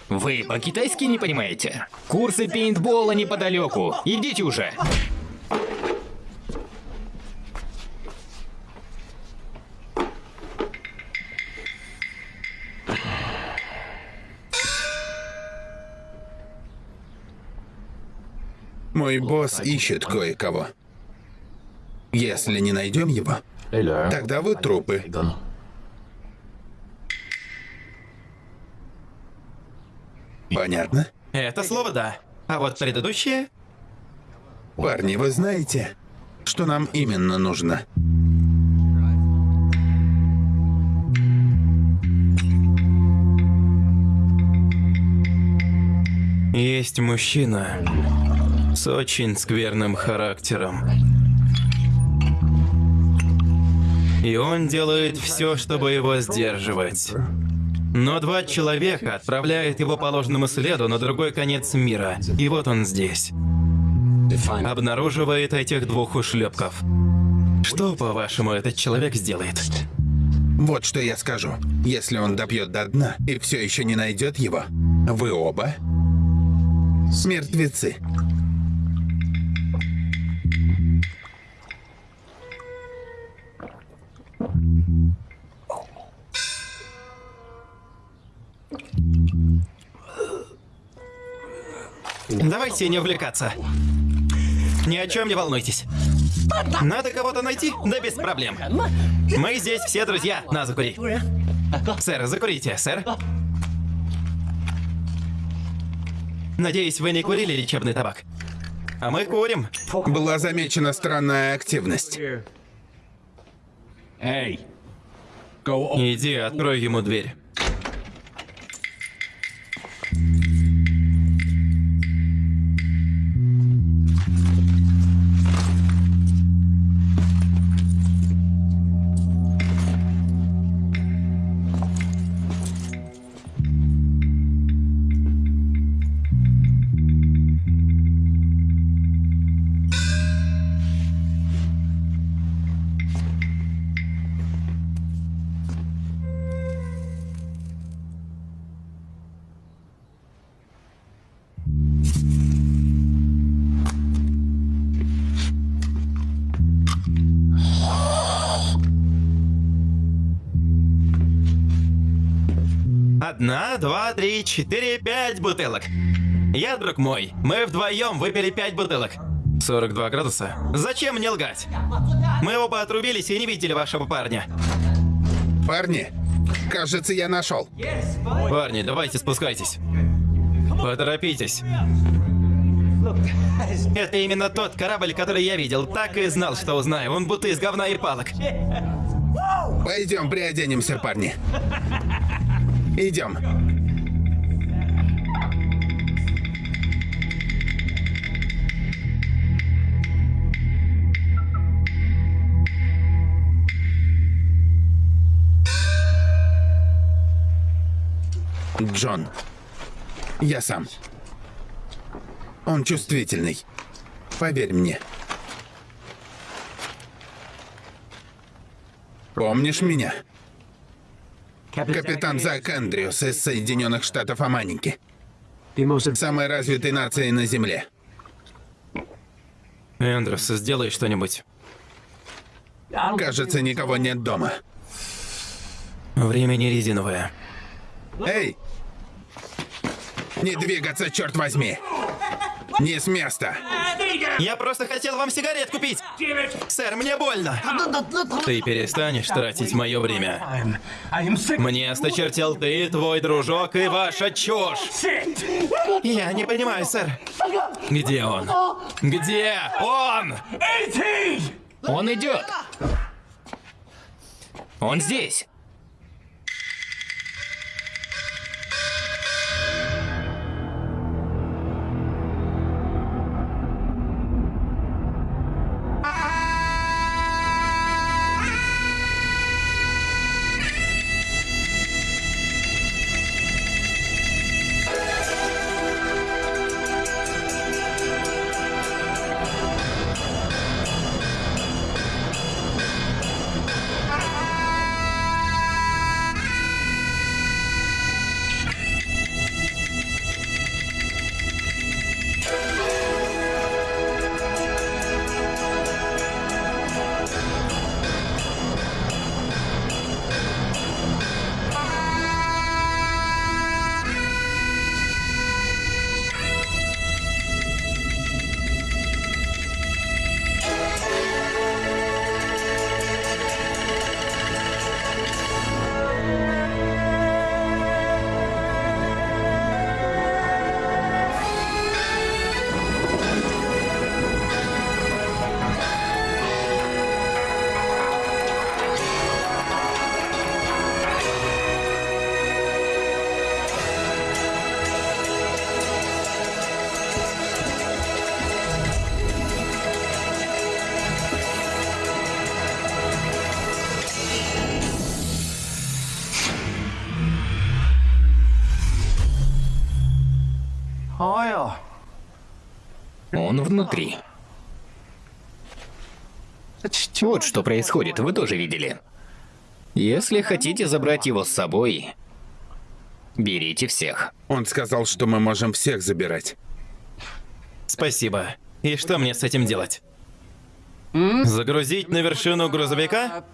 Вы по-китайски не понимаете? Курсы пейнтбола неподалеку. Идите уже. Мой босс ищет кое-кого. Если не найдем его, тогда вы трупы. Понятно? Это слово да. А вот предыдущее... Парни, вы знаете, что нам именно нужно? Есть мужчина с очень скверным характером. И он делает все, чтобы его сдерживать. Но два человека отправляют его по ложному следу на другой конец мира. И вот он здесь. Обнаруживает этих двух ушлепков. Что, по-вашему, этот человек сделает? Вот что я скажу. Если он допьет до дна и все еще не найдет его, вы оба мертвецы. Давайте не увлекаться. Ни о чем не волнуйтесь. Надо кого-то найти? Да без проблем. Мы здесь все друзья. На, закури. Сэр, закурите, сэр. Надеюсь, вы не курили лечебный табак. А мы курим. Была замечена странная активность. Иди, открой ему дверь. Два, три, четыре, пять бутылок. Я, друг мой, мы вдвоем выпили пять бутылок. 42 градуса? Зачем мне лгать? Мы оба отрубились и не видели вашего парня. Парни, кажется, я нашел. Парни, давайте спускайтесь. Поторопитесь. Это именно тот корабль, который я видел. Так и знал, что узнаю. Он будто из говна и палок. Пойдем приоденемся, парни. Идем. Джон, я сам. Он чувствительный. Поверь мне. Помнишь меня? Капитан Зак Эндрюс из Соединенных Штатов Аманики. Самой развитой нации на Земле. Эндрюс, сделай что-нибудь. Кажется, никого нет дома. Время не резиновое. Эй! Не двигаться, черт возьми! Не с места! Я просто хотел вам сигарет купить. Сэр, мне больно. Ты перестанешь тратить мое время. Мне осточертел ты, твой дружок и ваша чушь. Я не понимаю, сэр. Где он? Где он? Он идет. Он здесь. Внутри. Вот что происходит, вы тоже видели. Если хотите забрать его с собой, берите всех. Он сказал, что мы можем всех забирать. Спасибо. И что мне с этим делать? Загрузить на вершину грузовика?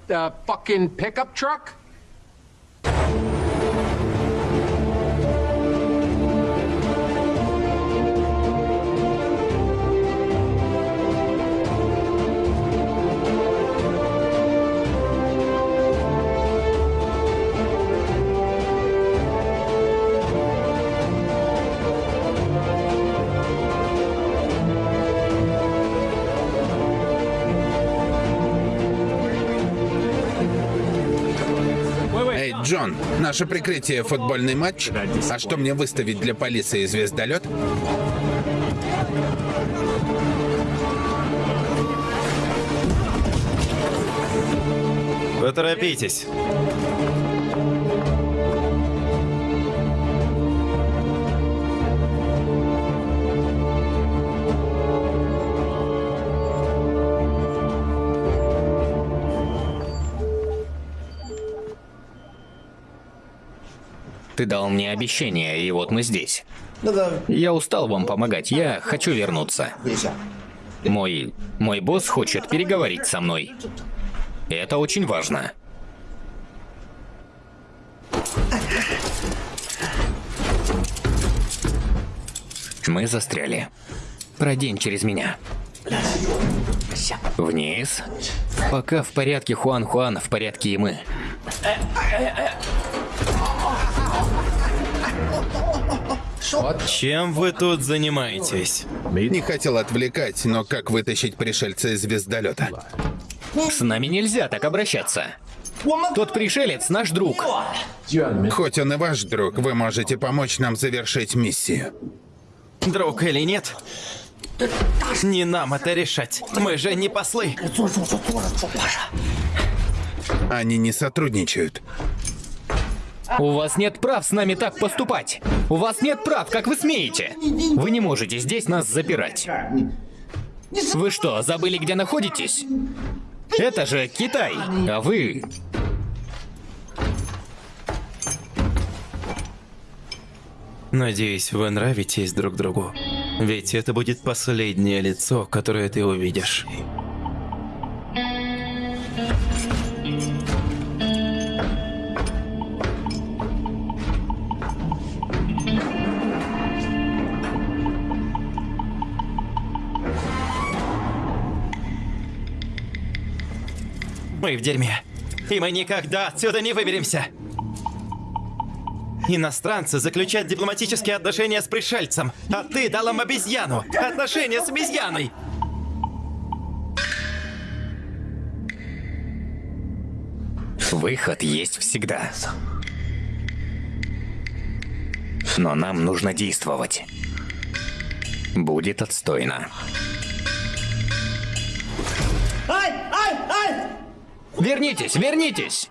Наше прикрытие — футбольный матч? А что мне выставить для полиции звездолет? Поторопитесь. Ты дал мне обещание, и вот мы здесь. Я устал вам помогать, я хочу вернуться. Мой... мой босс хочет переговорить со мной. Это очень важно. Мы застряли. Пройдем через меня. Вниз. Пока в порядке Хуан Хуан, в порядке и мы. Чем вы тут занимаетесь? Не хотел отвлекать, но как вытащить пришельца из звездолета? С нами нельзя так обращаться. Тот пришелец наш друг. Хоть он и ваш друг, вы можете помочь нам завершить миссию. Друг или нет? Не нам это решать. Мы же не послы. Они не сотрудничают. У вас нет прав с нами так поступать. У вас нет прав, как вы смеете. Вы не можете здесь нас запирать. Вы что, забыли, где находитесь? Это же Китай, а вы... Надеюсь, вы нравитесь друг другу. Ведь это будет последнее лицо, которое ты увидишь. Мы в дерьме. И мы никогда отсюда не выберемся. Иностранцы заключают дипломатические отношения с пришельцем, а ты дал им обезьяну. Отношения с обезьяной. Выход есть всегда. Но нам нужно действовать. Будет отстойно. Вернитесь, вернитесь!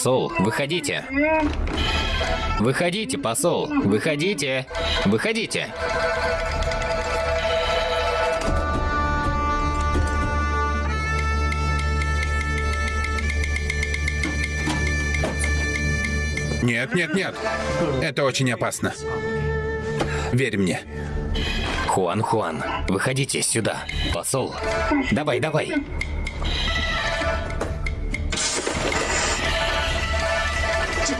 Посол, выходите. Выходите, посол, выходите. Выходите. Нет, нет, нет. Это очень опасно. Верь мне. Хуан Хуан, выходите сюда. Посол. Давай, давай.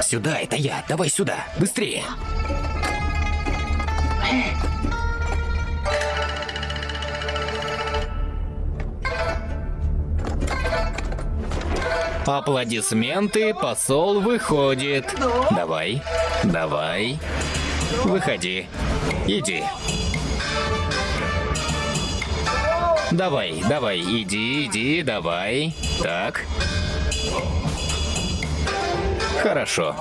Сюда, это я. Давай сюда. Быстрее. Аплодисменты, посол выходит. Давай, давай. Выходи. Иди. Давай, давай, иди, иди, давай. Так. Хорошо.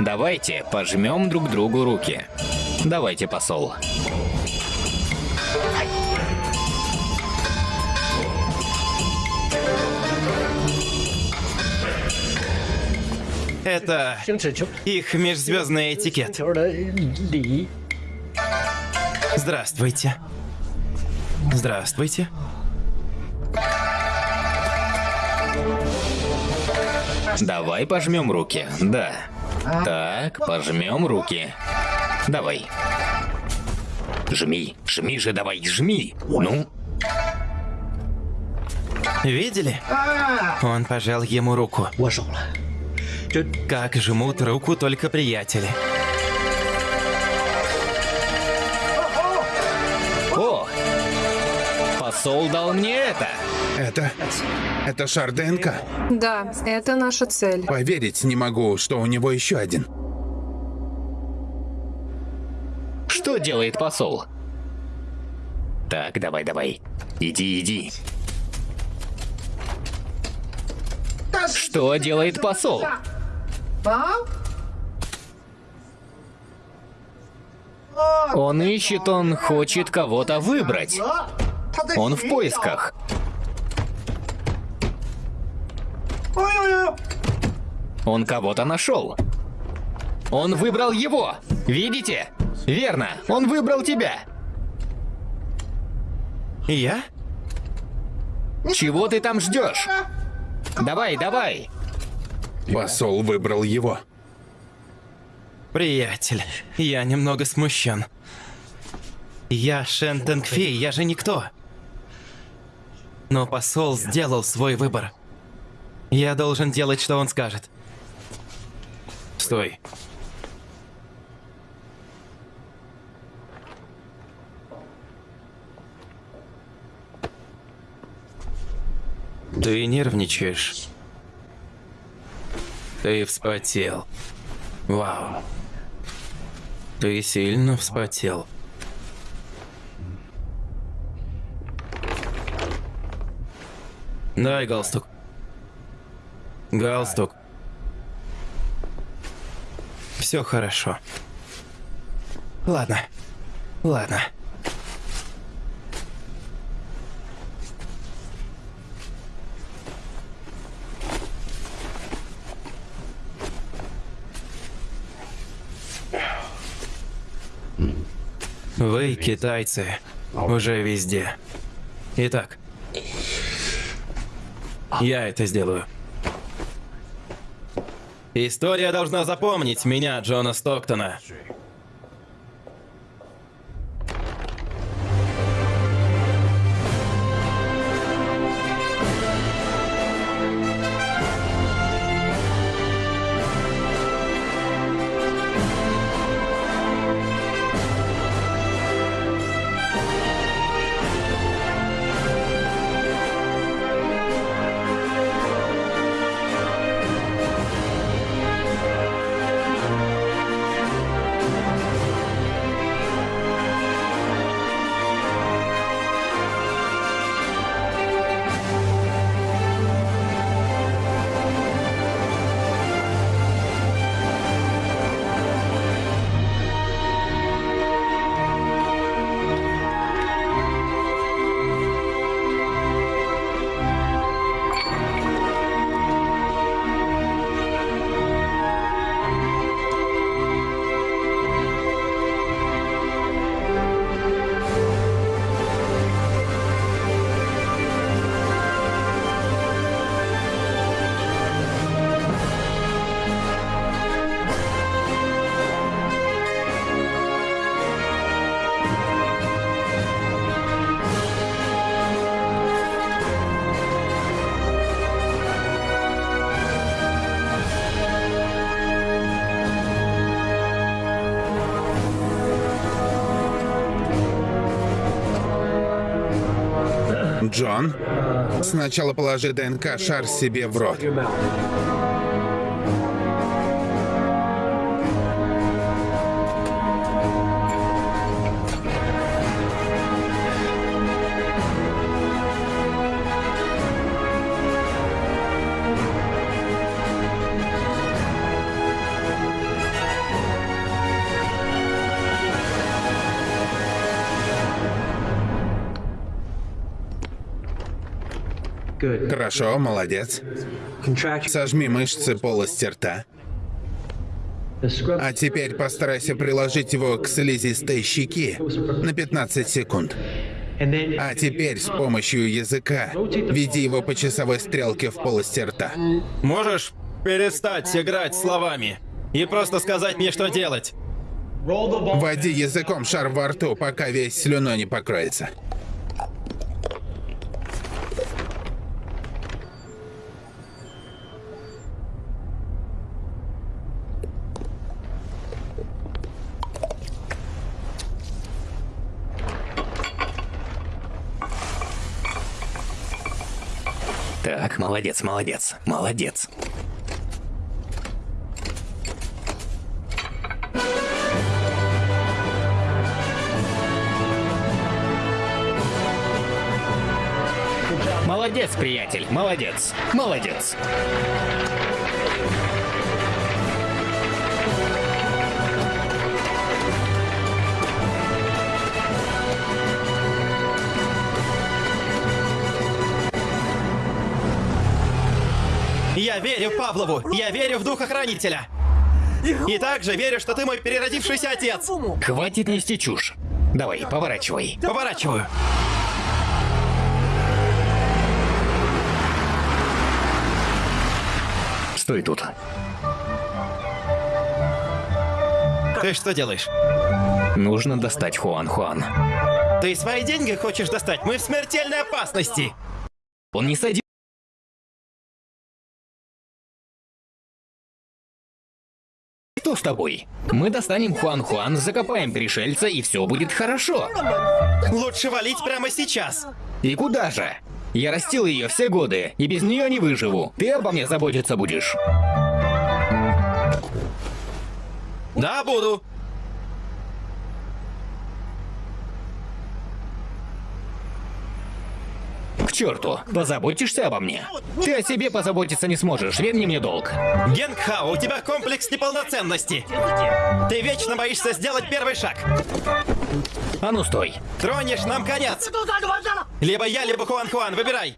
Давайте пожмем друг другу руки. Давайте, посол. Это их межзвездный этикет. Здравствуйте. Здравствуйте. Давай пожмем руки. Да. Так, пожмем руки. Давай. Жми, жми же, давай, жми. Ну. Видели? Он пожал ему руку. Как жмут руку только приятели. Посол дал мне это. Это... Это шар ДНК. Да, это наша цель. Поверить не могу, что у него еще один. Что делает посол? Так, давай, давай. Иди, иди. Что делает посол? Он ищет, он хочет кого-то выбрать. Он в поисках. Он кого-то нашел. Он выбрал его. Видите? Верно, он выбрал тебя. Я? Чего ты там ждешь? Давай, давай. Посол выбрал его. Приятель, я немного смущен. Я Шен Тэнгфи, я же никто. Но посол сделал свой выбор. Я должен делать, что он скажет. Стой. Ты нервничаешь. Ты вспотел. Вау. Ты сильно вспотел. Дай галстук. Галстук. Все хорошо. Ладно. Ладно. Вы, китайцы, уже везде. Итак, я это сделаю. История должна запомнить меня, Джона Стоктона. Сначала положи ДНК-шар себе в рот. Хорошо, молодец. Сожми мышцы полости рта. А теперь постарайся приложить его к слизистой щеки на 15 секунд. А теперь с помощью языка веди его по часовой стрелке в полости рта. Можешь перестать играть словами и просто сказать мне, что делать? Води языком шар во рту, пока весь слюной не покроется. Молодец, молодец, молодец. Молодец, приятель, молодец, молодец. Я верю Павлову! Я верю в духа хранителя! И также верю, что ты мой переродившийся отец! Хватит нести чушь. Давай, поворачивай. Поворачиваю. Стой тут. Ты что делаешь? Нужно достать Хуан Хуан. Ты свои деньги хочешь достать? Мы в смертельной опасности! Он не сойдет. Что с тобой? Мы достанем Хуан Хуан, закопаем пришельца, и все будет хорошо. Лучше валить прямо сейчас! И куда же? Я растил ее все годы, и без нее не выживу. Ты обо мне заботиться будешь. Да, буду! К черту, позаботишься обо мне? Ты о себе позаботиться не сможешь, верни мне долг. Генгхао, у тебя комплекс неполноценности! Ты вечно боишься сделать первый шаг! А ну стой. Тронешь нам конец! Либо я, либо Хуан Хуан, выбирай!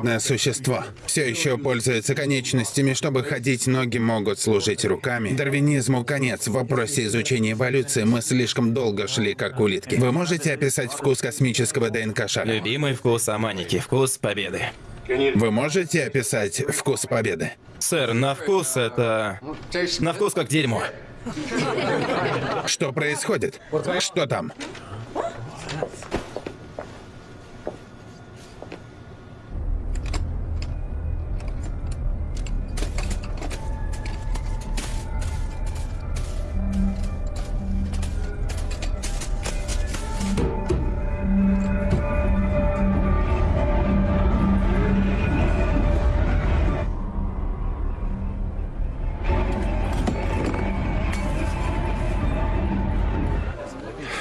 Углеродное существо. Все еще пользуется конечностями, чтобы ходить, ноги могут служить руками. Дарвинизму конец. В вопросе изучения эволюции мы слишком долго шли, как улитки. Вы можете описать вкус космического ДНК-шара? Любимый вкус Аманики, вкус победы. Вы можете описать вкус победы? Сэр, на вкус это... На вкус как дерьмо. Что происходит? Что там?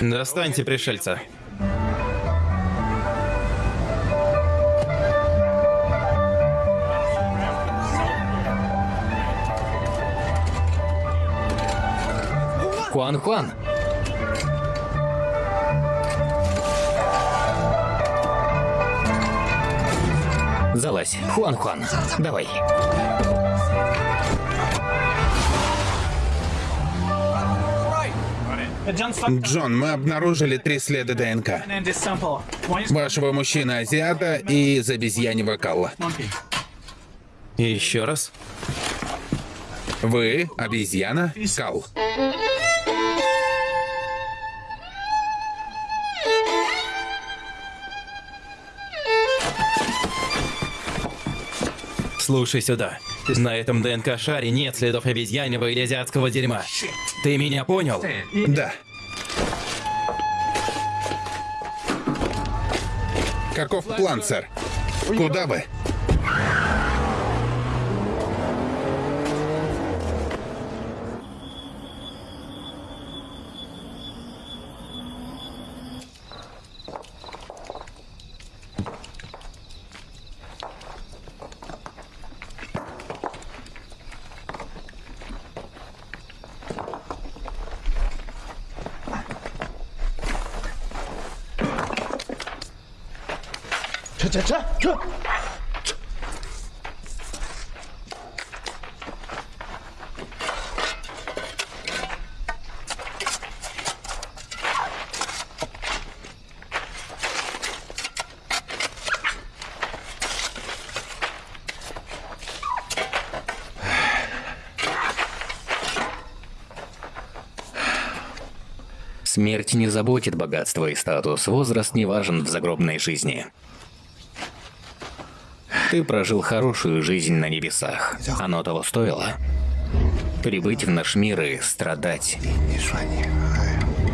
Достаньте пришельца. Хуан Хуан. Залазь, Хуан Хуан. Давай. Джон, мы обнаружили три следа ДНК. Вашего мужчины азиата и из обезьяньего калла. Еще раз. Вы обезьяна кал. Слушай сюда. На этом ДНК-шаре нет следов обезьяньего или азиатского дерьма. Ты меня понял? Да. Каков план, сэр? Куда вы? Смерть не заботит богатство и статус, возраст не важен в загробной жизни. Ты прожил хорошую жизнь на небесах. Оно того стоило. Прибыть в наш мир и страдать.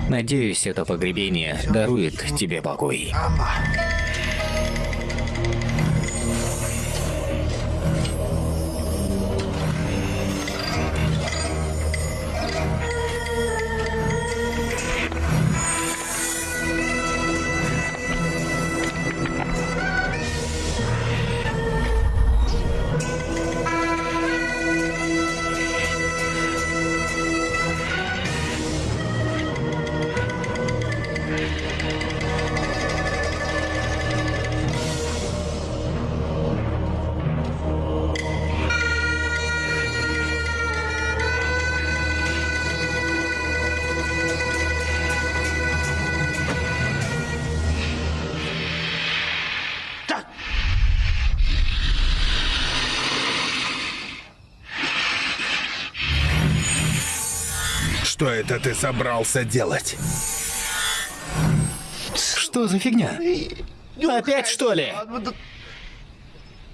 Надеюсь, это погребение дарует тебе покой. Ты собрался делать? Что за фигня? Опять что ли?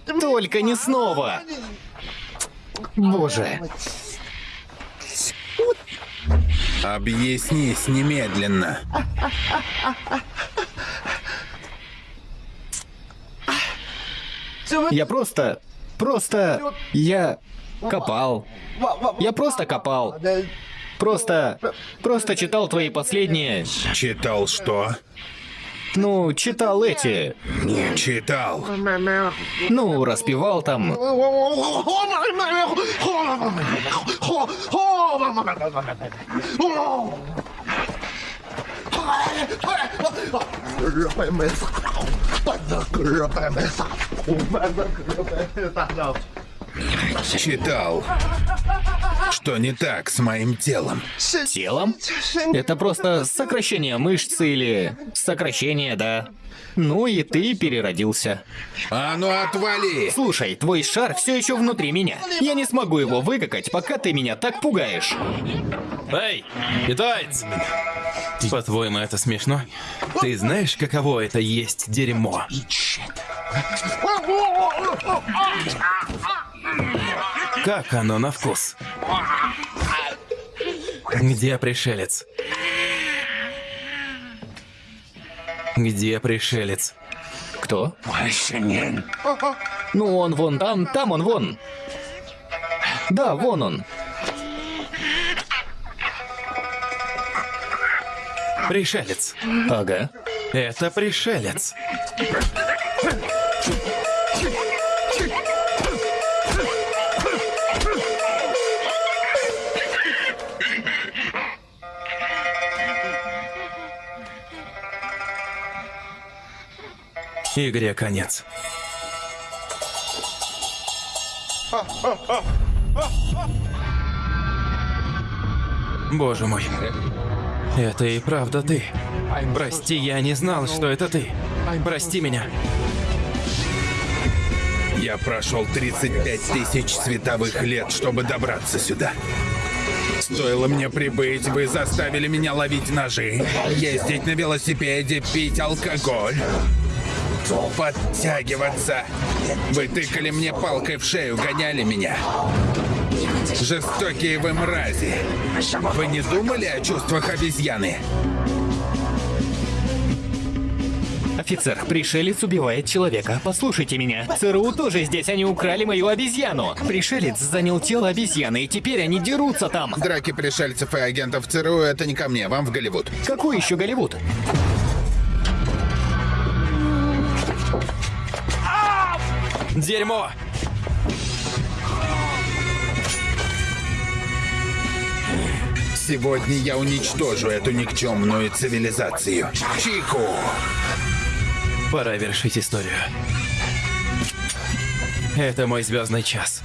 Только не снова! Боже. Объяснись немедленно. Я просто... Просто... Я... Копал. Я просто копал. Просто... Просто читал твои последние... Читал что? Ну, читал эти... Читал. Ну, распевал там... Читал. Что не так с моим телом? Телом? Это просто сокращение мышц или... Сокращение, да. Ну и ты переродился. А ну отвали! Слушай, твой шар все еще внутри меня. Я не смогу его выкакать, пока ты меня так пугаешь. Эй, китаец! По-твоему, это смешно? Ты знаешь, каково это есть дерьмо? Как оно на вкус? Где пришелец? Где пришелец? Кто? Ну, он вон там, там он вон. Да, вон он. Пришелец. Ага. Это пришелец. Игре конец. Боже мой. Это и правда ты. Прости, я не знал, что это ты. Прости меня. Я прошел 35 тысяч световых лет, чтобы добраться сюда. Стоило мне прибыть, вы заставили меня ловить ножи, ездить на велосипеде, пить алкоголь. Подтягиваться. Вы тыкали мне палкой в шею, гоняли меня. Жестокие вы мрази. Вы не думали о чувствах обезьяны? Офицер, пришелец убивает человека. Послушайте меня. ЦРУ тоже здесь, они украли мою обезьяну. Пришелец занял тело обезьяны, и теперь они дерутся там. Драки пришельцев и агентов ЦРУ — это не ко мне, вам в Голливуд. Какой еще Голливуд? Дерьмо! Сегодня я уничтожу эту никчемную цивилизацию. Чику! Пора вершить историю. Это мой звездный час.